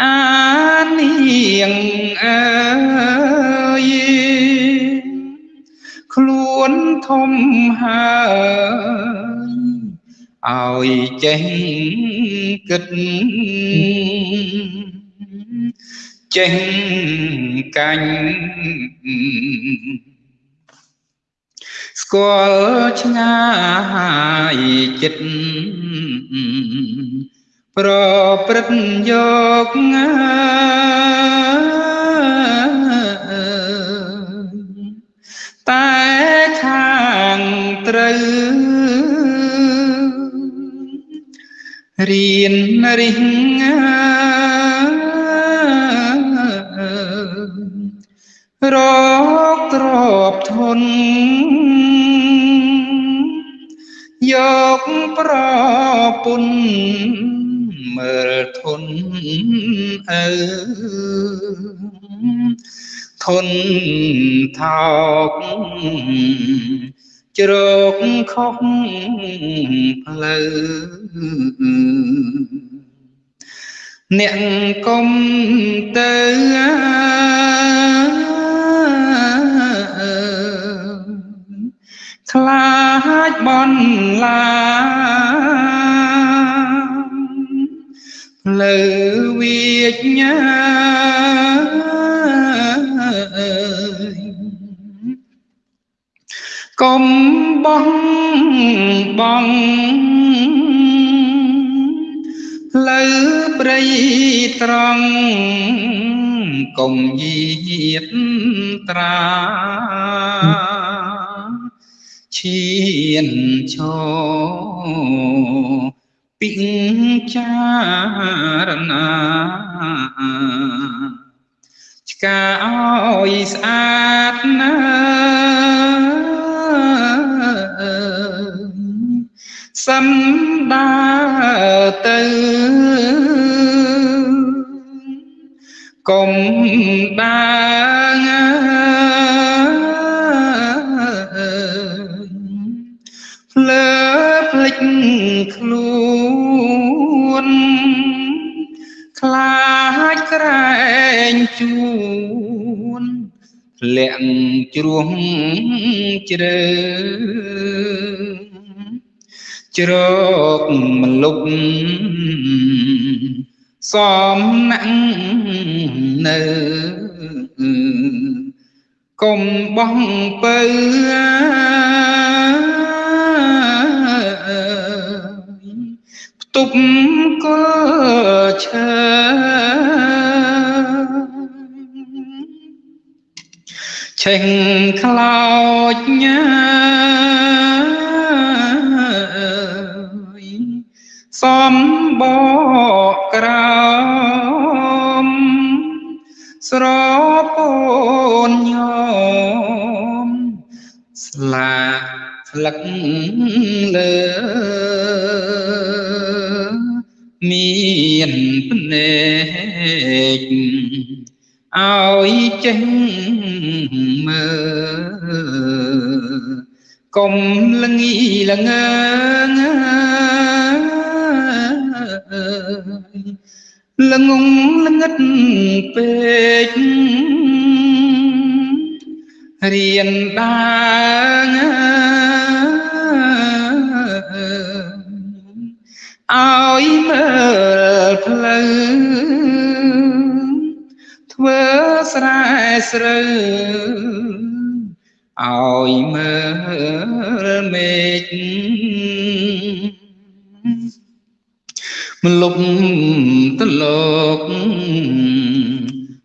អា ហើយឲ្យចេះគិតចេះកាញ់ស្គាល់ឆ្ងាយចិត្តប្រព្រឹត្តយកតែខាង ត្រូវរៀនរិះរកទ្របធនយកប្រពន្ធមើលធនអើធនថោក ជ្រកខុសផ្លូវអ្នកកុំទៅខ្លាចបនឡាផ្លូវវិជ្ញា កុំបងបងលើព្រៃត្រង់កុំយាតត្រាឈៀនឈរពិចារណាឆ្កាឲ្យស្អាតណា សំដាទៅកុំដាងលើភ្លេចខ្លួនខ្លាចក្រែងជួនលាក់ជ្រោះជ្រើ ជ្រកមលុបសំណាក់នៅកុំបងពៅផ្ទប់កលឈើឆេងខ្លោចញ៉ា សំបកក្រោមស្រពូនញោមស្លាស្លឹកលើមានភ្នែកឲ្យចេញមើលកុំលងីលងង លងងលងិតពេករៀនដាងឲ្យមើលផ្លូវធ្វើស្រែស្រូវឲ្យមើលមេឃ មលុបទលោក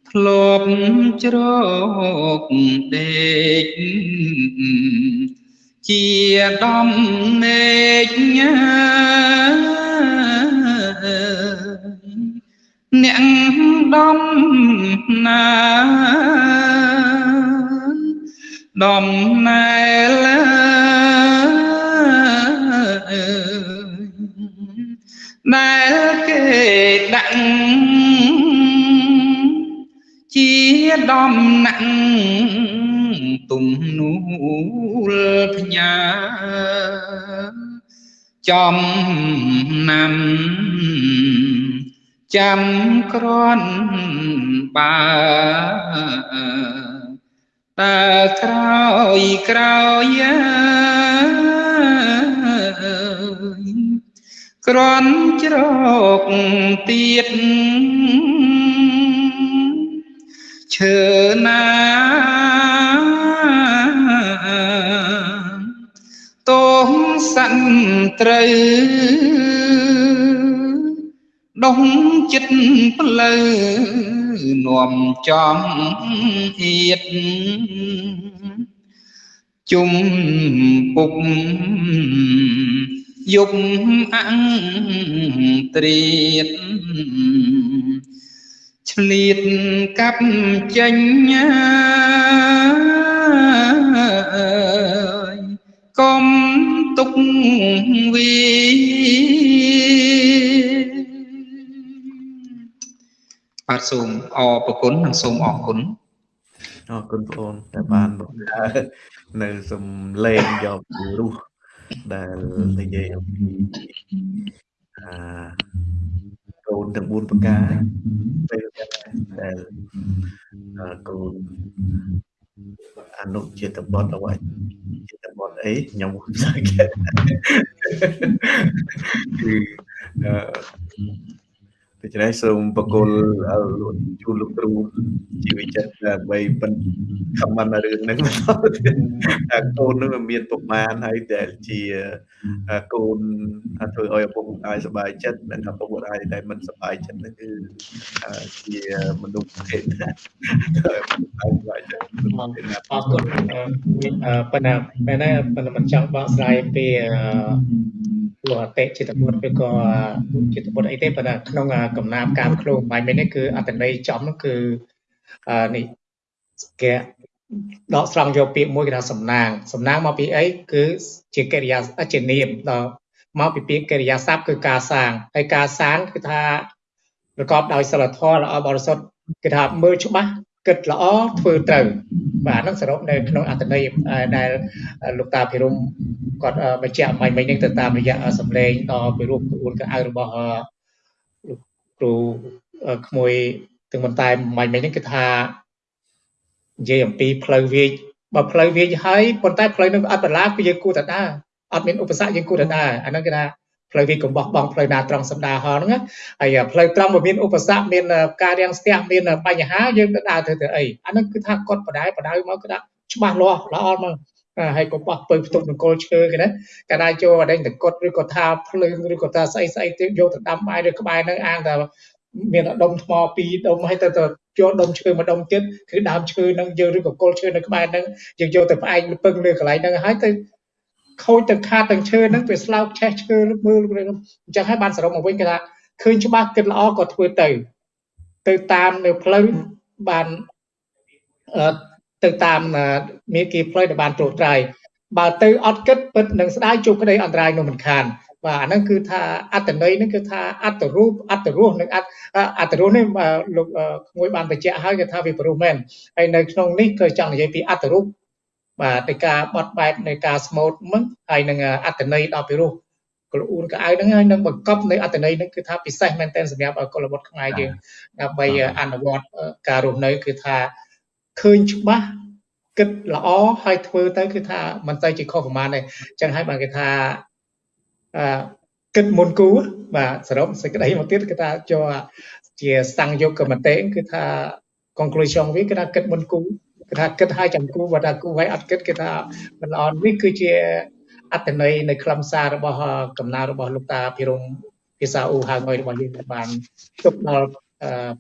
ធ្លាប់ជ្រកដេកជាដំណេកញ៉ាអ្នកដំណាដំណែល ដែលគេដាក់ជាដំណាក់ទំនួលផ្ញើចំណាំចាំក្រន់បើតើក្រោយក្រោយ ក្រន់ជ្រកទៀតឈើណាតោងសันត្រូវដុំចិត្តផ្លូវនាំចំអៀតជុំពុក យប់អង្ត្រៀតឆ្លៀតកាប់ចេញកុំទុកវីបាទសូមអរប្រគុណនិងសូមអរគុណអរគុណបងអូនតែបានបង្កើតនៅសំឡេងយកពីរស់ ដែលនិយាយអំពីអាកូនទាំង4ប្រការពេលដែលកូនអនុជាតិបតអ្វីជាតិបតអីខ្ញុំមិនស្គាល់គឺអឺ ដូច្នេះសូមបកគលជូនលោកគ្រូជីវិតចិត្តដើម្បីប៉ុនខមមិនរឿងហ្នឹងថាកូននឹងមានប្រមាណហើយដែលជាកូនធ្វើឲ្យឪពុកម្ដាយសប្បាយចិត្តនិងឪពុកម្ដាយដែលមិនសប្បាយចិត្តហ្នឹងគឺជាមនុស្សភេទណាអរគុណប៉ុន្តែប៉ុន្តែប៉ុន្តែមិនចង់បកស្រាយពីព្រោះអតិចិត្តបុត្រឬក៏ចិត្តបុត្រអីទេប៉ុន្តែក្នុងកំណាព្យការខ្លួនបាយមិញនេះគឺអត្តន័យចំនោះគឺនេះគេដកស្រង់យកពាក្យមួយគេថាសំណាងសំណាងមកពីអីគឺជាកិរិយាជានាមដល់មកពីពាក្យកិរិយាសព្ទគឺការសាងហើយការសាងគឺថាប្រកបដោយសិលធម៌ល្អបរិសុទ្ធគេថាមើលច្បាស់គិតល្អធ្វើត្រូវបាទហ្នឹងសរុបនៅក្នុងអត្ថន័យដែលលោកតាភិរមគាត់បញ្ជាក់មិញមិញនេះទៅតាមរយៈសម្លេងដល់ពីរូបក្បួនកៅរបស់លោក គ្រូក្មួយទាំងបន្តែមិញមិញនេះគឺថានិយាយអំពីផ្លូវវាចបើផ្លូវវាចហើយប៉ុន្តែផ្លូវនឹងអត់បន្លាគឺយើងគួរតែដើរអត់មានឧបសគ្គយើងគួរតែដើរអាហ្នឹងគេថាផ្លូវវាកំបោះបងផ្លូវណាត្រង់សម្ដាហហ្នឹងហើយផ្លូវត្រង់បើមានឧបសគ្គមានការរាំងស្ទះមានបញ្ហាយើងទៅដើរទៅទៅអីអាហ្នឹងគឺថាគាត់បដាយបដៅមកគឺថាច្បាស់លាស់ល្អមក ហើយក៏បោះពើផ្ទុកនគល់ឈើគេណាកាលណាចូលអដែងតកុដឬក៏ថាភ្លើងឬក៏ថាស្អីស្អីទៅយកទៅដាំបាយឬក្បែរនឹងអាងតែមានដុំថ្មពីរដុំហើយទៅទៅយកដុំឈើមួយដុំទៀតគឺដើមឈើនឹងយើងឬក៏គល់ឈើនៅក្បែរនឹងយើងយកទៅផ្អែកពឹងលើកន្លែងហ្នឹងហើយទៅខូចទាំងខាតទាំងឈើហ្នឹងវាស្លោកឆេះឈើមើលអញ្ចឹងហើយបានសរុបមកវិញគេថាឃើញច្បាស់គិតល្អក៏ធ្វើទៅទៅតាមនៅផ្លូវបាន ទៅតាមមេគីផ្លូវដែលបានត្រួតត្រាយបើទៅអត់គិតពិតនឹងស្ដាយជួបក្តីអន្តរាយនោះមិនខានបាទអាហ្នឹងគឺថាអត្តន័យហ្នឹងគឺថាអត្តរូបអត្តរសនិងអត្តអត្តរសនេះលោកក្មួយបានបញ្ជាក់ហើយគឺថាវាព្រោះមែនហើយនៅក្នុងនេះគឺចង់និយាយពីអត្តរូបបាទនៃការបត់បែបនៃការស្មូតមិនហើយនឹងអត្តន័យដល់ពីរោះកលអ៊ូនកៅហ្នឹងហើយនឹងបង្កប់នៅអត្តន័យហ្នឹងគឺថាពិសេសមែនទែនសម្រាប់កុលបុត្រខ្មែរយើងដើម្បីអនុវត្តការរស់នៅគឺថា ឃើញច្បាស់គិតល្អហើយធ្វើទៅគឺថាមិនទៅជាខុសប្រមាណទេអញ្ចឹងហើយបានគេថាអឺគិតមុនគូបាទសរុបសេចក្តីមកទៀតគឺថាចូលជាសង្យុគមតិគឺថា conclusion វាគឺថាគិតមុនគូគឺថាគិតឲ្យចាំគូបើថាគូឲ្យអត់គិតគឺថាមិនល្អនេះគឺជាអត្តន័យនៃខ្លឹមសាររបស់កំណើរបស់លោកតាភិរមភាសាអ៊ូហៅងយរបស់យើងបានទុកដល់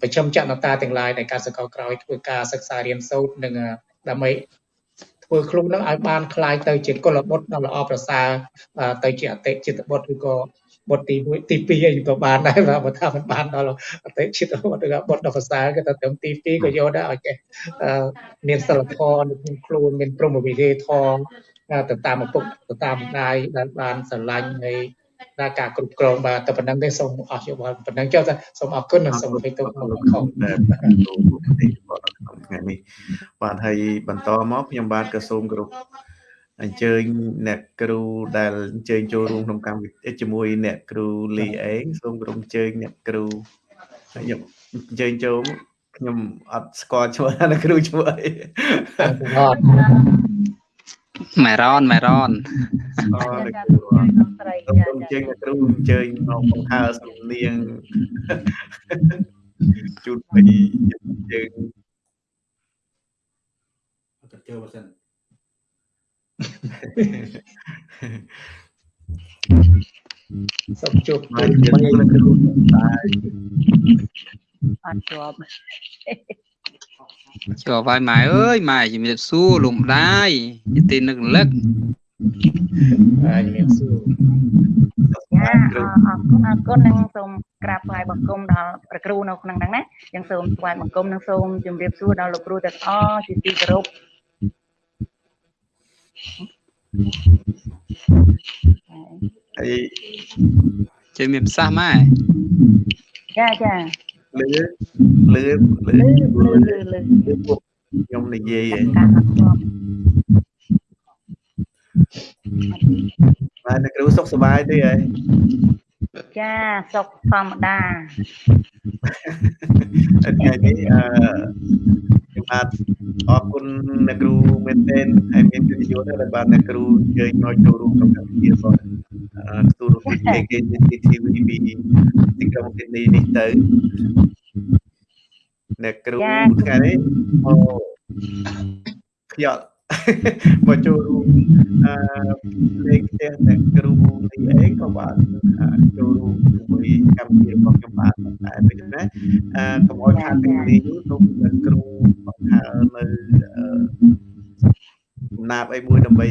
ប្រជុំចនតាទាំងឡាយនៃការសកលក្រោយធ្វើការសិក្សារៀនសូត្រនិងដើម្បីធ្វើខ្លួននឹងឲ្យបានคล้ายទៅជាកុលបុត្រដ៏ល្អប្រសើរទៅជាអតិចិត្តបុត្រឬក៏បុត្រទី1ទី2អីក៏បានដែរបើថាមិនបានដល់អតិចិត្តបុត្រឬក៏បុត្រដ៏ប្រសើរក៏ទៅត្រឹមទី2ក៏យកដែរឲ្យចេះមានសិលធម៌នៅក្នុងខ្លួនមានព្រមវិហារធម៌ទៅតាមឪពុកទៅតាមម្ដាយដែលបានស្រឡាញ់នៃ ដល់ការគ្រប់គ្រងបាទតែប៉ុណ្្នឹងទេសូមអស់យោបល់ប៉ុណ្្នឹងចុះសូមអរគុណនិងសូមអរគុណទៅលោកខុសថ្ងៃនេះបាទហើយបន្តមកខ្ញុំបាទក៏សូមគោរពអញ្ជើញអ្នកគ្រូដែលអញ្ជើញចូលរួមក្នុងកម្មវិធីជាមួយអ្នកគ្រូលីអេងសូមគោរពអញ្ជើញអ្នកគ្រូខ្ញុំអញ្ជើញចូលខ្ញុំអត់ស្គាល់ឈ្មោះអ្នកគ្រូឈ្មោះអី ម៉ែរ៉នម៉ែរ៉នអរលោកគ្រូសូមអញ្ជើញអ្នកគ្រូអញ្ជើញមកបង្ហើសំនៀងជូនពីយើងអត់ចូលបើសិនសូមជួបមួយអ្នកគ្រូតែអត់ជាប់ ជាប់ហើយម៉ែអើយម៉ែជំរាបសួរលោកម្ដាយយទីនឹករលឹកហើយជំរាបសួរចាអរគុណអរគុណនិងសូមក្រាបថ្វាយបង្គំដល់ព្រះគ្រូនៅក្នុងហ្នឹងណាយ៉ាងសូមថ្វាយបង្គំនិងសូមជម្រាបសួរដល់លោកគ្រូទាំងអស់ជាទីគោរពហើយជិះមានប្រសាសន៍ម៉ែចាចា លឺលឺលឺលឺលឺលឺខ្ញុំនិយាយហ៎បាទអ្នកគ្រូសុខសប្បាយទេហ៎ ចាសុខធម្មតាថ្ងៃនេះអឺខ្ញុំបាទអរគុណអ្នកគ្រូមែនទែនហើយមានកិត្តិយសដែលបានអ្នកគ្រូអញ្ជើញមកចូលរួមក្នុងកម្មវិធីបងអឺទូរទស្សន៍ KKTV ពីទីក្រុងស៊ីដនីនេះទៅអ្នកគ្រូថ្ងៃនេះមកខ្យល់ មកចូលរួមអឺលេងផ្ទះអ្នកគ្រូនេះអីក៏បានចូលរួមជាមួយកម្មវិធីរបស់ខ្ញុំបានតែពេលណាអឺកុំឲ្យខាតពេលនេះនោះអ្នកគ្រូបង្ហើនៅចំណាប់អីមួយដើម្បី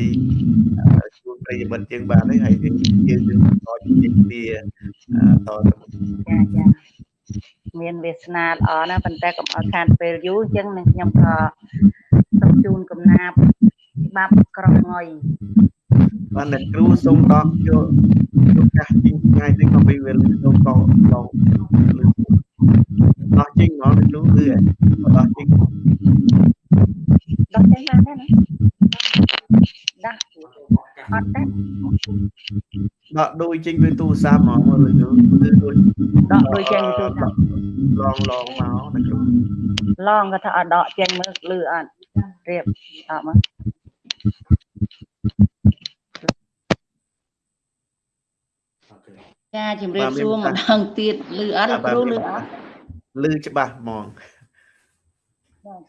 ជួបប្រិយមិត្តជាងបានហើយហើយយើងយើងបន្តជជែកគ្នាតទៅចាចា មានវាសនាល្អណាស់ប៉ុន្តែកុំឲ្យខាតពេលយូរអញ្ចឹងនឹងខ្ញុំក៏សូមជូនកំណាប់ច្បាប់ក្រងុយបានអ្នកគ្រូសូមដកយកឱកាសជាងថ្ងៃនេះក៏ពីវេលាសូមក៏ឡងដោះជាងហ្មងអ្នកគ្រូគឺដោះជាងដោះចេញបានទេណាដាស់ អត់ទេដកដូចចេញពីទូរស័ព្ទហ្មងមើលឬគឺដូចដកដូចចេញពីទូរស័ព្ទឡងឡងមកអ្នកគ្រូឡងក៏ថាអត់ដកចេញមើលលឺអត់រៀបដកមកអូខេចាជំរាបសួរម្ដងទៀតលឺអត់លោកគ្រូលឺអត់លឺច្បាស់ហ្មង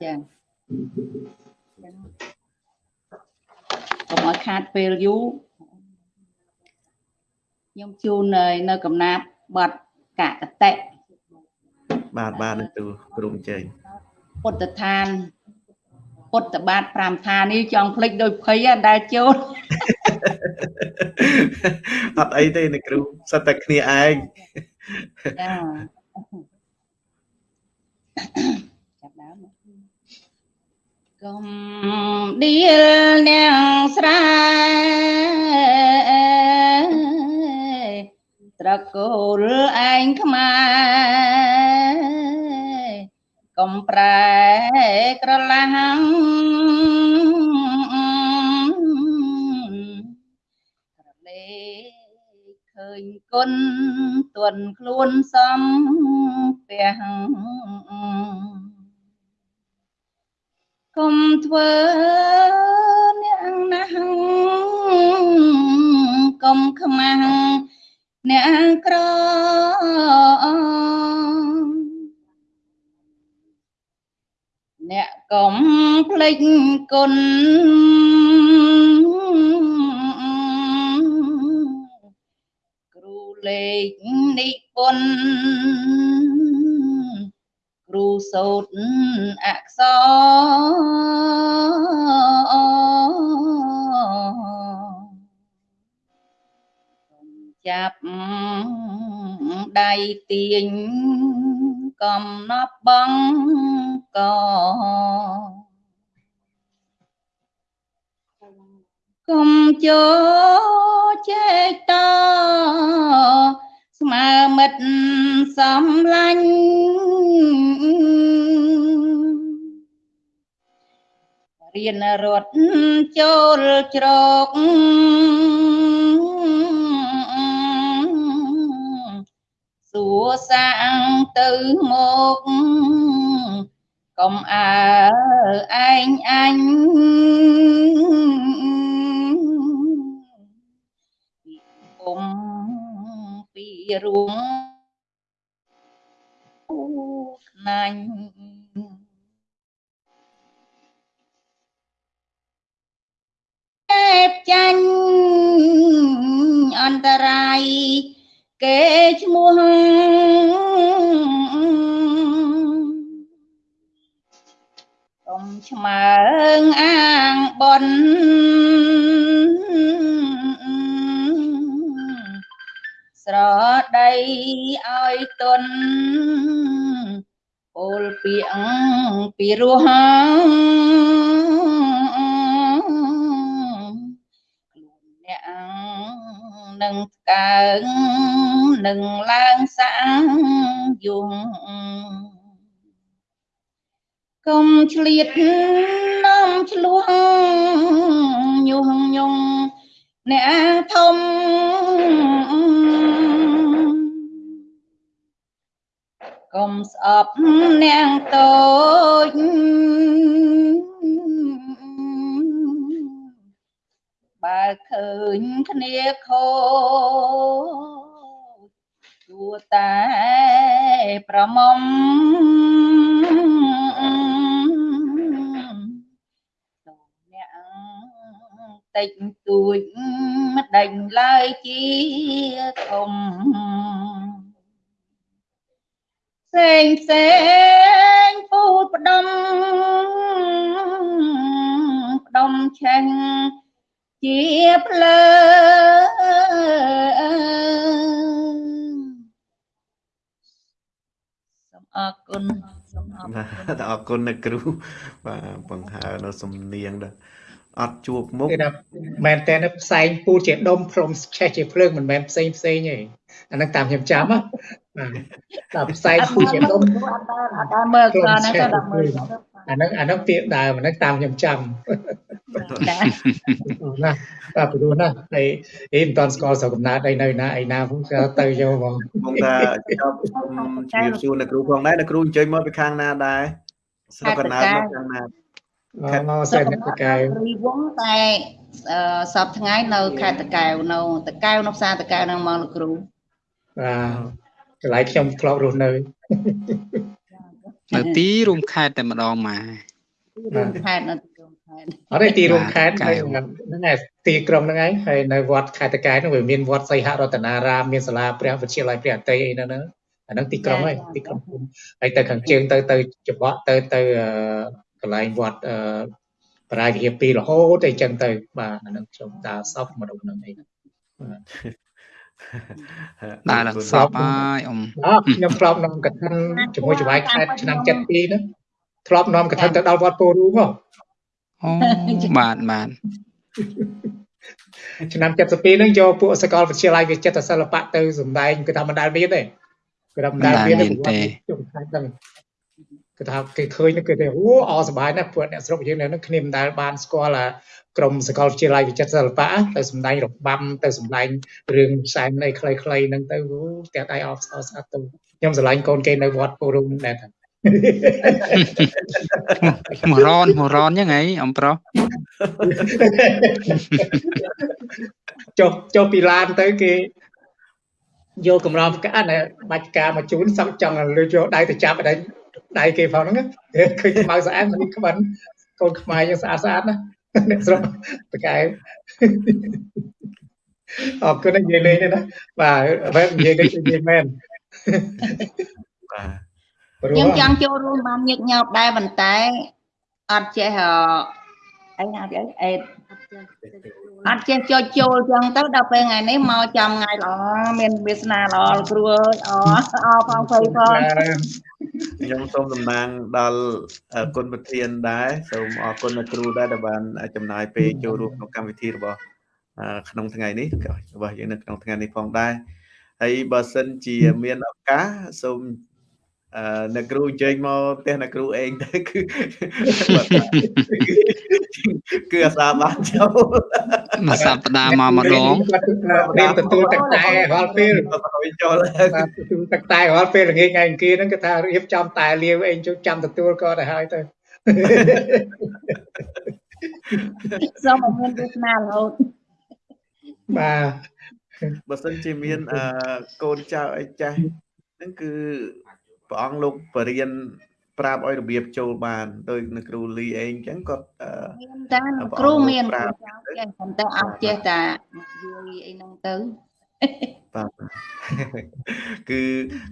ចា កុំឲ្យខាតពេលយូរខ្ញុំជូននៅនៅកំណាប់បတ်កកតិបាទបាទអ្នកគ្រូគ្រូអញ្ជើញពុទ្ធឋានពុទ្ធបាទ5ឋាននេះចង់ភ្លេចដោយភ័យដែរដែលចូលអត់អីទេអ្នកគ្រូសិតតែគ្នាឯងចាចាប់ដើមមក កុំឌៀលនាងស្រែត្រកូលឯងខ្មែរកុំប្រែក្រឡាំក្រលេឃើញគុណទន់ខ្លួនសំពះ ធ្វើអ្នកណាស់កុំខ្មាំងអ្នកក្រអ្នកកុំភ្លេចគុណ គុំចូលចេកតស្មើមិត្តសំឡាញ់រៀនរត់ចូលជ្រកសួរសាំងទៅមកកុំអើឯងអញ គេឈ្មោះកុំឆ្មើងអាងបនស្រដីឲ្យទន់ពលពីអងពីរោះខ្លួនអ្នកនឹងកើង នឹងឡើងសាំងយងកុំឆ្លៀតនាំឆ្លោះញុះញង់អ្នកធំកុំស្អប់នាងតូចបើឃើញគ្នាខូច ទួតែប្រមុំអ្នកតិចតួចមិនដេញឡើយជាធំផ្សេងផ្សេងពូតផ្ដុំផ្ដុំឆេងជាភ្លើងសូម អរគុណសូមអរបាគុណទអរគុណអ្នកគ្រូបាទបង្ហើរនៅសំនៀងដែរអត់ជួបមុខគឺថាមែនតើផ្សែងពូតជាដុំព្រមឆេះជាភ្លើងមិនមែនផ្សេងផ្សេងទេអាហ្នឹងតាមខ្ញុំចាំណាបាទតែផ្សែងពូតជាដុំអត់ដល់អត់ដល់មើលខ្លះណាទៅដល់មើល អាហ្នឹងអាហ្នឹងពាក្យដើមអាហ្នឹងតាមខ្ញុំចាំចាណាបាទព្រោះណាហើយអីមិនតាន់ស្គាល់ស្រុកកំណើតអីនៅណាអីណាផងក៏ទៅយកហ្មងបងថាចប់សូមជម្រាបសួរអ្នកគ្រូផងដែរអ្នកគ្រូអញ្ជើញមកពីខាងណាដែរស្រុកកណ្ដាលមកខាងណាអឺមកសេនតកែវរីវងតែអឺសពថ្ងៃនៅខេត្តតកែវនៅតកែវនៅផ្សារតកែវនឹងមកលោកគ្រូបាទកន្លែងខ្ញុំធ្លាប់រស់នៅ នៅទីរួមខេត្តតែម្ដងម៉ែរួមខេត្តនៅទីរួមខេត្តអត់ទេទីរួមខេត្តកែវហ្នឹងឯងទីក្រុងហ្នឹងឯងហើយនៅវត្តខេត្តតកែវហ្នឹងវាមានវត្តសីហរតនារាមមានសាលាព្រះវិទ្យាល័យព្រះអតីអីហ្នឹងហ្នឹងអាហ្នឹងទីក្រុងហើយទីក្រុងភូមិហើយទៅខាងជើងទៅទៅច្បក់ទៅទៅអឺកន្លែងវត្តអឺបរាជវិហារ2រហូតអីចឹងទៅបាទអាហ្នឹងខ្ញុំដើរសពមកដល់ហ្នឹងអី ដើរឡើងសពហើយអ៊ំអើខ្ញុំធ្លាប់នាំកឋិនជាមួយចៅហ្វាយខេត្តឆ្នាំ72ហ្នឹងធ្លាប់នាំកឋិនទៅដល់វត្តពោធិ៍រូងហ៎អូបាទបាទឆ្នាំ72ហ្នឹងយកពួកសាកលវិទ្យាល័យវិចិត្រសិល្បៈទៅសម្ដែងគឺថាមិនដែលមានទេគឺថាមិនដែលមានទេប្រវត្តិជុំខេត្តហ្នឹងគឺថាគេឃើញហ្នឹងគឺថាអូអសប្បាយណាស់ពួកអ្នកស្រុកយើងនៅហ្នឹងគ្នាមិនដែលបានស្គាល់អា ក្រុមសាកលវិទ្យាល័យវិចិត្រសិល្បៈទៅសម្ដែងរបាំទៅសម្ដែងរឿងផ្សែងនៃខ្លីៗហ្នឹងទៅអូផ្ទះដៃអបស្អស្អាតទៅខ្ញុំស្រឡាញ់កូនគេនៅវត្តពោធិ៍រូងហ្នឹងដែរថាមករនមករនយ៉ាងហីអំប្រុសចុះចុះពីឡានទៅគេយកកម្រងផ្កាណែបាច់ផ្កាមកជូនសឹកចង់លើយកដៃទៅចាប់ដៃដៃគេផងហ្នឹងណាឃើញខ្មៅស្អាតមិនក្បិនកូនខ្មែរយើងស្អាតស្អាតណា អ្នកស្រុកតកែអរគុណនិយាយលេងទេណាបាទបែបនិយាយលេងនិយាយមែនបាទព្រោះខ្ញុំចង់ចូលរួមបានញឹកញាប់ដែរប៉ុន្តែអត់ចេះអអីណាអីអេត អត់ចេះចូលចូលចឹងទៅដល់ពេលថ្ងៃនេះមកចាំថ្ងៃល្អមានវាសនាល្អលោកគ្រូអើយអអរផងភ័យផងខ្ញុំសូមតំណាងដល់អឺគុណប្រធានដែរសូមអរគុណអ្នកគ្រូដែរដែលបានចំណាយពេលចូលរួមក្នុងកម្មវិធីរបស់អឺក្នុងថ្ងៃនេះរបស់យើងនៅក្នុងថ្ងៃនេះផងដែរហើយបើសិនជាមានឱកាសសូម អឺអ្នកគ្រូអញ្ជើញមកផ្ទះអ្នកគ្រូឯងទៅគឺបើថាគឺអាសាបានចូលមួយសប្តាហ៍មកម្ដងត្រៀមទទួលទឹកតែរាល់ពេលឲ្យចូលបាទទទួលទឹកតែរាល់ពេលល្ងាចថ្ងៃអង្គារហ្នឹងគេថារៀបចំតែលាវអីជួយចាំទទួលក៏ទៅហើយទៅសូមឲ្យមានវាសនារហូតបាទបើសិនជាមានអឺកូនចៅអីចាស់ហ្នឹងគឺ ព្រះអង្គលោកបរៀនប្រាប់ឲ្យរបៀបចូលបានដោយនៅគ្រូលីអេងអញ្ចឹងគាត់អឺមានតាគ្រូមានគ្រូចៅចេះប៉ុន្តែអត់ចេះតែនិយាយអីហ្នឹងទៅបាទគឺ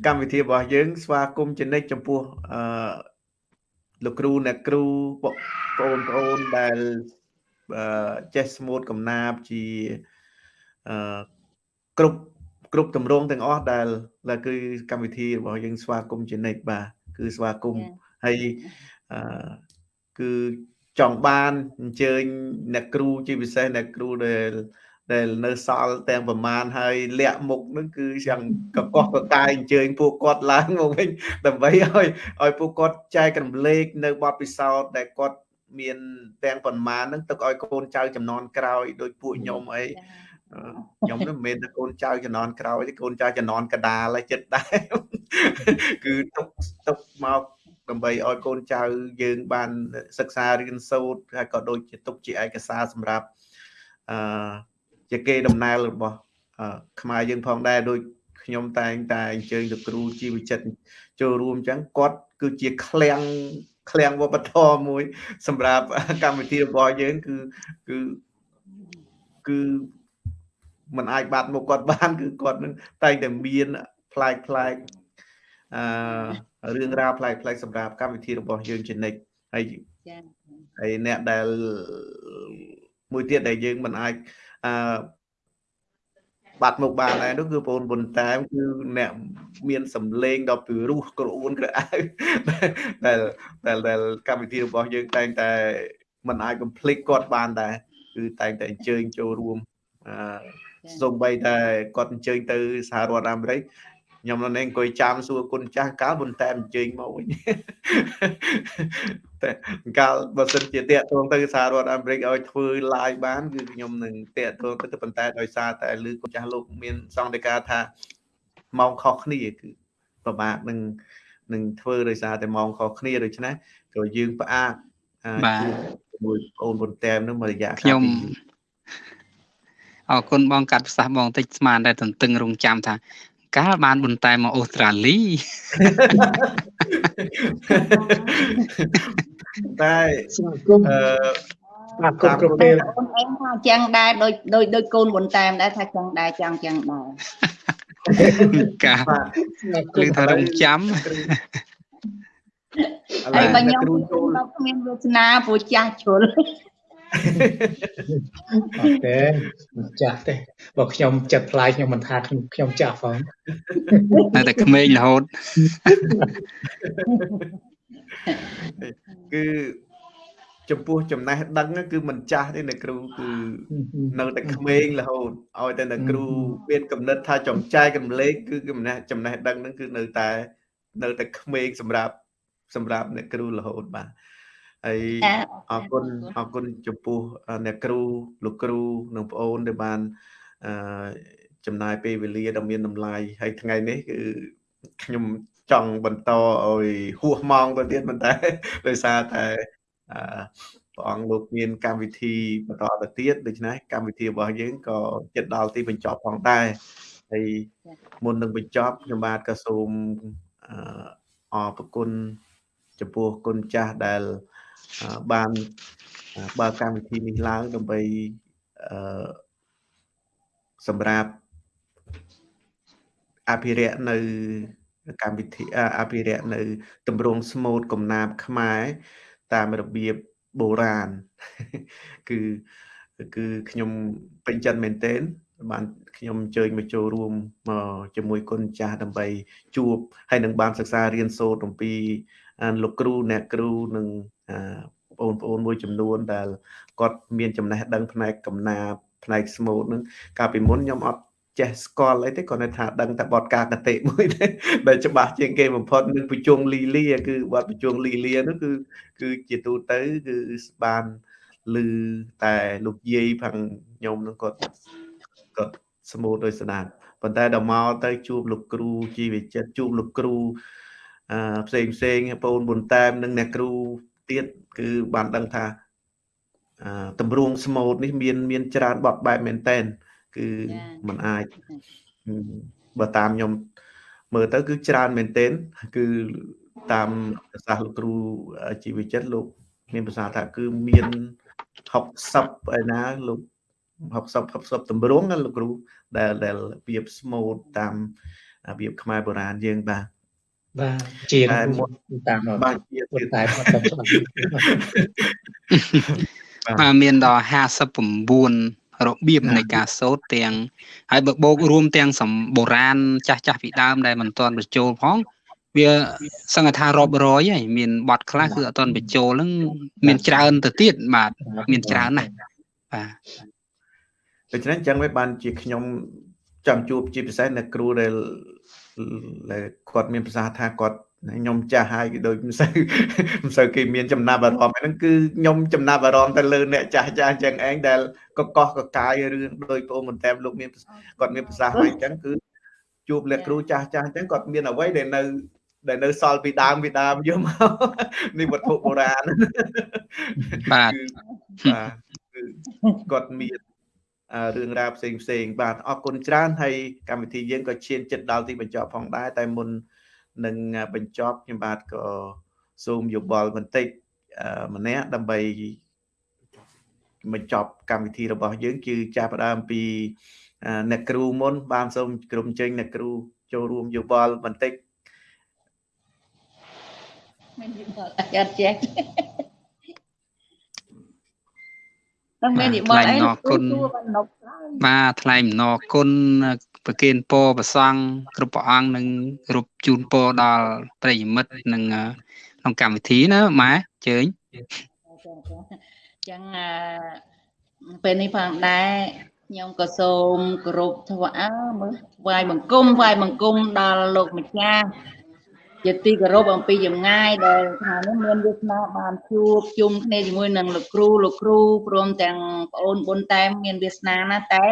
កម្មវិធីរបស់យើង ស្វាគមន៍ជានិច្ចចំពោះអឺលោកគ្រូអ្នកគ្រូបងប្អូនប្អូនដែលអឺចេះស្មូតកំណាព្យជាអឺគ្រប់ គ្រប់តម្រងទាំងអស់ដែលដែលគឺកម្មវិធីរបស់យើងស្វាគមន៍ជានិច្ចបាទគឺស្វាគមន៍ហើយអឺគឺចង់បានអញ្ជើញអ្នកគ្រូជាពិសេសអ្នកគ្រូដែលដែលនៅសល់ទាំងប្រមាណហើយលាក់មុខនឹងគឺយ៉ាងកកកកកាយអញ្ជើញពួកគាត់ឡើងមកវិញដើម្បីឲ្យឲ្យពួកគាត់ចែករំលែកនៅបទពិសោធន៍ដែលគាត់មានទាំងប្រមាណហ្នឹងទុកឲ្យកូនចៅចំនួនក្រោយដោយពួកខ្ញុំអី ខ្ញុំមិនមែនតែកូនចៅចំនួនក្រោយទេកូនចៅចំនួនកដាលហើយចិត្តដែរគឺទុកទុកមកដើម្បីឲ្យកូនចៅយើងបានសិក្សារៀនសូត្រហើយក៏ដូចជាទុកជាឯកសារសម្រាប់អឺជាគេដំណើររបស់អឺខ្មែរយើងផងដែរដូចខ្ញុំតែងតែអញ្ជើញលោកគ្រូជីវចិត្តចូលរួមអញ្ចឹងគាត់គឺជាឃ្លាំងឃ្លាំងវប្បធម៌មួយ សម្រាប់កម្មវិធីរបស់យើងគឺគឺគឺ มันអាចបាត់មុខគាត់បាន គឺគាត់នឹងតែងតែមានប្លែកប្លែកអឺរឿងរ៉ាវប្លែកប្លែកសម្រាប់កម្មវិធីរបស់យើងជានិច្ចហើយចា៎ហើយអ្នកដែលមួយទៀតដែលយើងមិនអាចអឺបាត់មុខបានដែរនោះគឺបងប៉ុនតាមគឺអ្នកមានសម្លេងដ៏ពិរោះក្រអួនក្រអៅដែលដែលដែលកម្មវិធីរបស់យើងតែងតែមិនអាចកំភ្លេចគាត់បានដែរគឺតែងតែអញ្ជើញចូលរួមអឺ សូម្បីតែគាត់អញ្ជើញទៅសហរដ្ឋអាមេរិកខ្ញុំនៅនេះអង្គុយចាំសួរគុណចាស់កាលប៉ុន្តែអញ្ជើញមកវិញតែកាលបើសិនជាតាកតងទៅសហរដ្ឋអាមេរិកឲ្យធ្វើ live បានគឺខ្ញុំនឹងតាកតងទៅប៉ុន្តែដោយសារតែលើគុណចាស់លោកមានសង្កេតការថាម៉ោងខុសគ្នាគឺពិបាកនឹងនឹងធ្វើដោយសារតែម៉ោងខុសគ្នាដូច្នេះក៏យើងផ្អាកបាទជាមួយបងអូនប៉ុន្តែនឹងមួយរយៈកាលខ្ញុំ អរគុណបងកាត់ប្រសាសន៍បងតិចស្មានតែទន្ទឹងរង់ចាំថាកាលបានបន្តែមកអូស្ត្រាលីតែស្វាគមន៍អឺស្វាគមន៍គ្រប់ពេលអូនអេងថាចឹងដែរដូចដូចដូចកូនបុនតែមដែរថាចឹងដែរចឹងចឹងដែរកាគឺថារងចាំហើយបើខ្ញុំគ្មានវាសនាព្រោះចាស់ជ្រុល អត់ទេមិនចាស់ទេបើខ្ញុំចិត្តផ្លាយខ្ញុំមិនថាខ្ញុំខ្ញុំចាស់ផងតែតែក្មេងរហូតគឺចំពោះចំណេះដឹងគឺមិនចាស់ទេអ្នកគ្រូគឺនៅតែក្មេងរហូតឲ្យតែអ្នកគ្រូមានកំណត់ថាចំចែកកំលេខគឺចំណេះចំណេះដឹងហ្នឹងគឺនៅតែនៅតែក្មេងសម្រាប់សម្រាប់អ្នកគ្រូរហូតបាទ ហើយអរគុណអរគុណចំពោះអ្នកគ្រូលោកគ្រូនិងប្អូនដែលបានអឺចំណាយពេលវេលាដ៏មានតម្លៃហើយថ្ងៃនេះគឺខ្ញុំចង់បន្តឲ្យហួសម៉ោងទៅទៀតប៉ុន្តែដោយសារតែអឺព្រះអង្គលោកមានកម្មវិធីបន្តទៅទៀតដូច្នេះកម្មវិធីរបស់យើងក៏ជិតដល់ទីបញ្ចប់ផងដែរហើយមុននឹងបញ្ចប់ខ្ញុំបាទក៏សូមអរគុណចំពោះគុណចាស់ដែល បានបើកកម្មវិធីនេះឡើងដើម្បីអឺសម្រាប់អភិរក្សនៅកម្មវិធីអភិរក្សនៅតម្រងស្មូតកំណាបខ្មែរតាមរបៀបបុរាណគឺគឺខ្ញុំពេញចិត្តមែនទែនបានខ្ញុំអញ្ជើញមកចូលរួមមកជាមួយគុណចាស់ដើម្បីជួបហើយនឹងបានសិក្សារៀនសូត្រអំពីលោកគ្រូអ្នកគ្រូនិង បងប្អូនមួយចំនួនដែលគាត់មានចំណេះដឹងផ្នែកកំណាបផ្នែកស្មូតនឹងកាលពីមុនខ្ញុំអត់ចេះស្គាល់អីទេគាត់ថាដឹងតែបទការកតិមួយទេដែលច្បាស់ជាងគេបំផុតនឹងប្រជុងលីលាគឺបទប្រជុងលីលានោះគឺគឺជាទូទៅគឺបានឮតែលោកយាយផងខ្ញុំនឹងគាត់គាត់ស្មូតដោយស្ដាប់ប៉ុន្តែដល់មកទៅជួបលោកគ្រូជីវចិត្តជួបលោកគ្រូអឺផ្សេងផ្សេងបងប៊ុនតាមនិងអ្នកគ្រូ ទៀតគឺបានដឹងថាអឺតម្រងស្មូតនេះមានមានច្រើនបបបែបមែនតែនគឺมันអាចបើតាមខ្ញុំមើលទៅគឺច្រើនមែនទែនគឺតាមប្រសាសន៍លោកគ្រូជីវចិត្តលោក មានប្រសាសន៍ថាគឺមាន60ឯណាលោក60 60តម្រងណាលោកគ្រូដែលដែលរបៀបស្មូតតាមរបៀបខ្មែរបុរាណយើងបាទ បាទជាមុនតាមបាទជាតែអត់ច្បាស់បាទមានដល់59របៀបនៃការសូត្រទាំងហើយបើបូករួមទាំងសម្បុរាណចាស់ចាស់ពីដើមដែលមិនទាន់បញ្ចូលផងវាសង្កថារាប់រយហើយមានបទខ្លះគឺអត់ទាន់បញ្ចូលហ្នឹងមានច្រើនទៅទៀតបាទមានច្រើនណាស់បាទដូច្នេះអញ្ចឹងវាបានជាខ្ញុំចង់ជួបជាពិសេសអ្នកគ្រូដែលដែល គាត់មានប្រសាសន៍ថាគាត់ខ្ញុំចាស់ហើយដូចមិនសូវមិនសូវគេមានចំណាប់អារម្មណ៍ហ្នឹងគឺខ្ញុំចំណាប់អារម្មណ៍ទៅលើអ្នកចាស់ចាស់អញ្ចឹងឯងដែលកកកកកាយរឿងដោយបងមិនតែលោកមានគាត់មានប្រសាសន៍ហើយអញ្ចឹងគឺជួបអ្នកគ្រូចាស់ចាស់អញ្ចឹងគាត់មានអ្វីដែលនៅដែលនៅសល់ពីដើមពីដើមយកមកនេះវត្ថុបុរាណបាទបាទគឺគាត់មានអឺ រឿងរ៉ាវផ្សេងផ្សេងបាទអរគុណច្រើនហើយកម្មវិធីយើងក៏ឈានចិត្តដល់ទីបញ្ចប់ផងដែរតែមុននឹងបញ្ចប់ខ្ញុំបាទក៏សូមយោបល់បន្តិចម្នាក់ដើម្បីបញ្ចប់កម្មវិធីរបស់យើងគឺចាប់ផ្ដើមពីអ្នកគ្រូមុន បានសូមក្រុមចេញអ្នកគ្រូចូលរួមយោបល់បន្តិចមានយោបល់អត់ចេះ នឹងមាននិមន្តអីអរគុណបាទថ្លែងអំណរគុណប្រគិនពរប្រសង់គ្រប់ព្រះអង្គនិងគ្រប់ជូនពរដល់ប្រិយមិត្តនិងក្នុងកម្មវិធីណាម៉ែជើញចឹងពេលនេះផងដែរខ្ញុំក៏សូមគោរពថ្វាយមើលថ្វាយបង្គំថ្វាយបង្គំដល់លោកម្ចាស់ ជាទីគោរពអំពីចម្ងាយដែលថានេះមានវាសនាបានជួបជុំគ្នាជាមួយនឹងលោកគ្រូលោកគ្រូព្រមទាំងប្អូនបុនតែមមានវាសនាណាតែ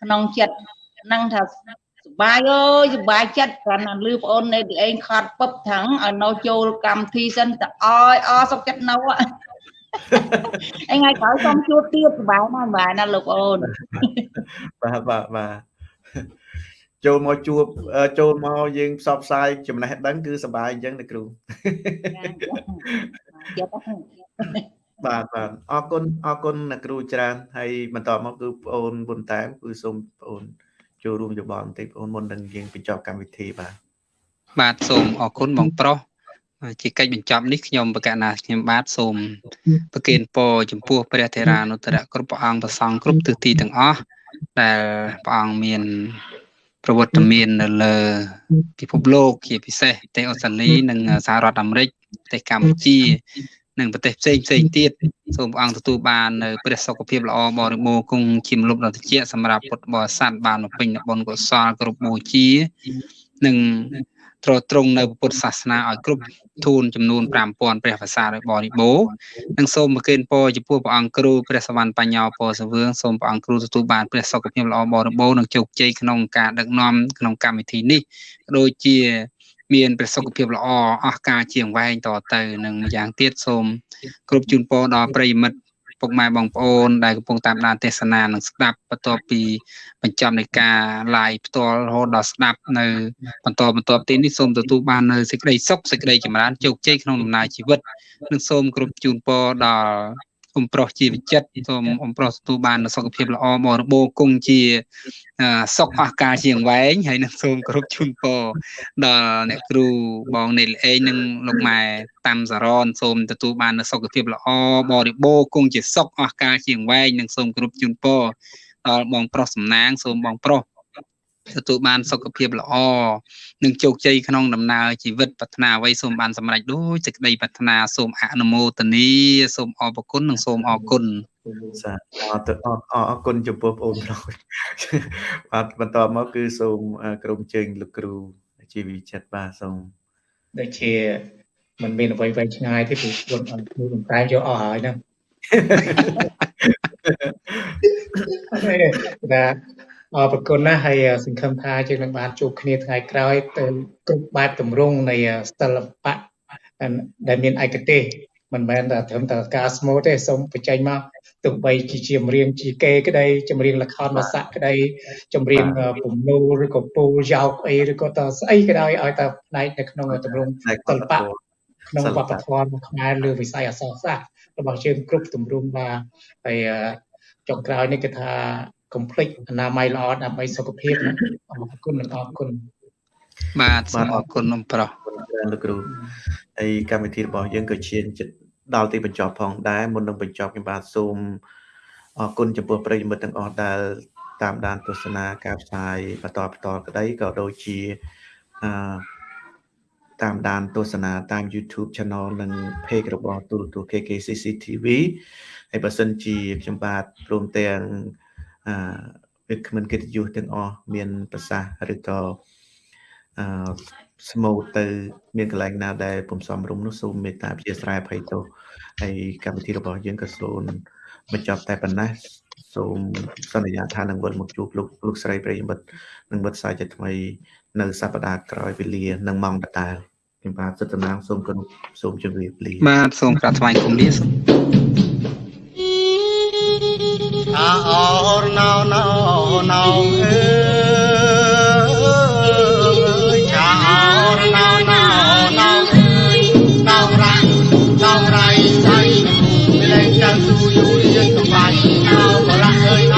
ក្នុងចិត្តហ្នឹងថាសុបាយអើយសុបាយចិត្តគ្រាន់តែលឺប្អូននៃឯងខត់ពឹបថងឲ្យនៅចូលកម្មវិធីសិនតែអយអសុកចិត្តនៅអីថ្ងៃក្រោយសូមជួបទៀតសុបាយណាស់សុបាយណាស់លោកអូនបាទបាទបាទ ចូលមកជួបចូលមកយើងផ្សព្វផ្សាយចំណេះដឹងគឺសប្បាយអញ្ចឹងណាគ្រូបាទបាទអរគុណអរគុណអ្នកគ្រូច្រើនហើយបន្តមកគឺបងអូនប៊ុនតាមគឺសូមបងអូនចូលរួមយោបល់បន្តិចបងអូនមុននឹងយើងបញ្ចប់កម្មវិធីបាទបាទសូមអរគុណបងប្រុសជាកិច្ចបញ្ចប់នេះខ្ញុំបកណាខ្ញុំបាទសូមប្រគេនពរចំពោះព្រះធេរានុត្តរគ្រប់ព្រះអង្គប្រសង់គ្រប់ទិសទីទាំងអស់ដែលព្រះអង្គមាន ប្រវត្តិមាននៅលើពិភពលោកជាពិសេសប្រទេសអូស្ត្រាលីនិងសហរដ្ឋអាមេរិកប្រទេសកម្ពុជានិងប្រទេសផ្សេងផ្សេងទៀតសូមព្រះអង្គទទួលបាននៅព្រះសុខភាពល្អបរិបូរណ៍គង់ជាមលុបដ៏ត្រជាក់សម្រាប់ពុទ្ធបរិស័ទបានបំពេញបុណ្យកុសលគ្រប់បូជានិង ត្រត្រង់នៅពុទ្ធសាសនាឲ្យគ្រប់ទូនចំនួន5000ព្រះភាសាដោយបរិបូរនិងសូមប្រគេនពរចំពោះព្រះអង្គគ្រូព្រះសវណ្ណបញ្ញោពរសវឿងសូមព្រះអង្គគ្រូទទួលបានព្រះសុខភាពល្អបរិបូរនិងជោគជ័យក្នុងការដឹកនាំក្នុងកម្មវិធីនេះដូចជា មានប្រសុខភាពល្អអស់ការជាងវែងតទៅ និងម្យ៉ាងទៀតសូមគ្រប់ជូនពរដល់ប្រិយមិត្ត ពុកម៉ែបងប្អូនដែលកំពុងតាមដានទេសនានិងស្ដាប់បន្ទាប់ពីបញ្ចប់នៃការ live ផ្ទាល់រហូតដល់ស្ដាប់នៅបន្តបន្ទាប់ទីនេះសូមទទួលបាននៅសេចក្តីសុខសេចក្តីចម្រើនជោគជ័យក្នុងដំណើរជីវិតនិងសូមគ្រប់ជូនពរដល់ អ៊ំប្រុសជាវិចិត្រសូមអ៊ំប្រុសទទួលបានសុខភាពល្អបរិបូរណ៍គង់ជាសុខអស់ការជាងវែងហើយនឹងសូមគោរពជូនពរដល់អ្នកគ្រូបងនេលអេងនិងលោកម៉ែតាមសារ៉នសូមទទួលបានសុខភាពល្អបរិបូរណ៍គង់ជាសុខអស់ការជាងវែងនិងសូមគោរពជូនពរដល់បងប្រុសសំណាងសូមបងប្រុស ទទួលបានសុខភាពល្អនិងជោគជ័យក្នុងដំណើរជីវិតប្រាថ្នាអ្វីសូមបានសម្រេចដូចសេចក្តីប្រាថ្នាសូមអនុមោទនីសូមអរគុណនិងសូមអរគុណសាអរអរអរគុណចំពោះបងប្អូនបាទបន្តមកគឺសូមក្រុមជើងលោកគ្រូជីវិចិត្តបាទសូមដូចជាมันមានអ្វីវែងឆ្ងាយទេព្រោះខ្លួនអត់គ្រូបំតែយកអស់ហើយហ្នឹងបាទ អរប្រគុណណាស់ហើយសង្ឃឹមថាយើងនឹងបានជួបគ្នាថ្ងៃក្រោយទៅគ្រប់បែបទម្រង់នៃសិល្បៈដែលមានឯកទេសមិនមែនតែត្រឹមតែការស្មូតទេសូមបញ្ចេញមកទោះបីជាចម្រៀងជីកេក្តីចម្រៀងលខោនវស័កក្តីចម្រៀងពំនូលឬក៏ពូលយោកអីឬក៏តស្អីក៏ដោយឲ្យតែផ្នែកនៅក្នុងទម្រង់សិល្បៈក្នុងវប្បធម៌ខ្មែរលើវិស័យអក្សរសាស្ត្ររបស់យើងគ្រប់ទម្រង់បាទហើយចុងក្រោយនេះគឺថា កុំភ្លេចអនាម័យល្អដើម្បីសុខភាពអរគុណនិងអរគុណបាទសូមអរគុណនំប្រុសលោកគ្រូហើយកម្មវិធីរបស់យើងក៏ឈានចិត្តដល់ទីបញ្ចប់ផងដែរមុននឹងបញ្ចប់ខ្ញុំបាទសូមអរគុណចំពោះប្រិយមិត្តទាំងអស់ដែលតាមដានទស្សនាការផ្សាយបន្តបន្តក្តីក៏ដូចជាអឺតាមដានទស្សនាតាម YouTube Channel និង Page របស់ទូរទស្សន៍ KKCC TV ហើយបើសិនជាខ្ញុំបាទព្រមទាំង អឺវាគ្មិនកិត្តិយសទាំងអស់មានប្រសាសន៍ឬក៏អឺស្មូតទៅ មានកន្លែងណាដែលពុំសមរម្យនោះសូមមេត្តាអធិស្ឋានអភ័យទោសហើយកម្មវិធីរបស់យើងក៏សូមបញ្ចប់តែប៉ុណ្ណេះសូមសន្យាថានឹងវិលមកជួបលោកលោកស្រីប្រិយមិត្តនឹងវិទ្យាជាថ្មី នៅសប្តាហ៍ក្រោយវេលានឹងម៉ោងដដែលខ្ញុំបាទសិទ្ធិណាងសូមគោរពសូមជម្រាបលាបាទសូមក្រាបថ្វាយគុំលា ចាអរណោណោណោអើយចាអរណោណោណោអើយណោរាំងណោរៃស្អីមានតែចាំទូយូរយើងទៅបាច់ណោបលាក់អើយ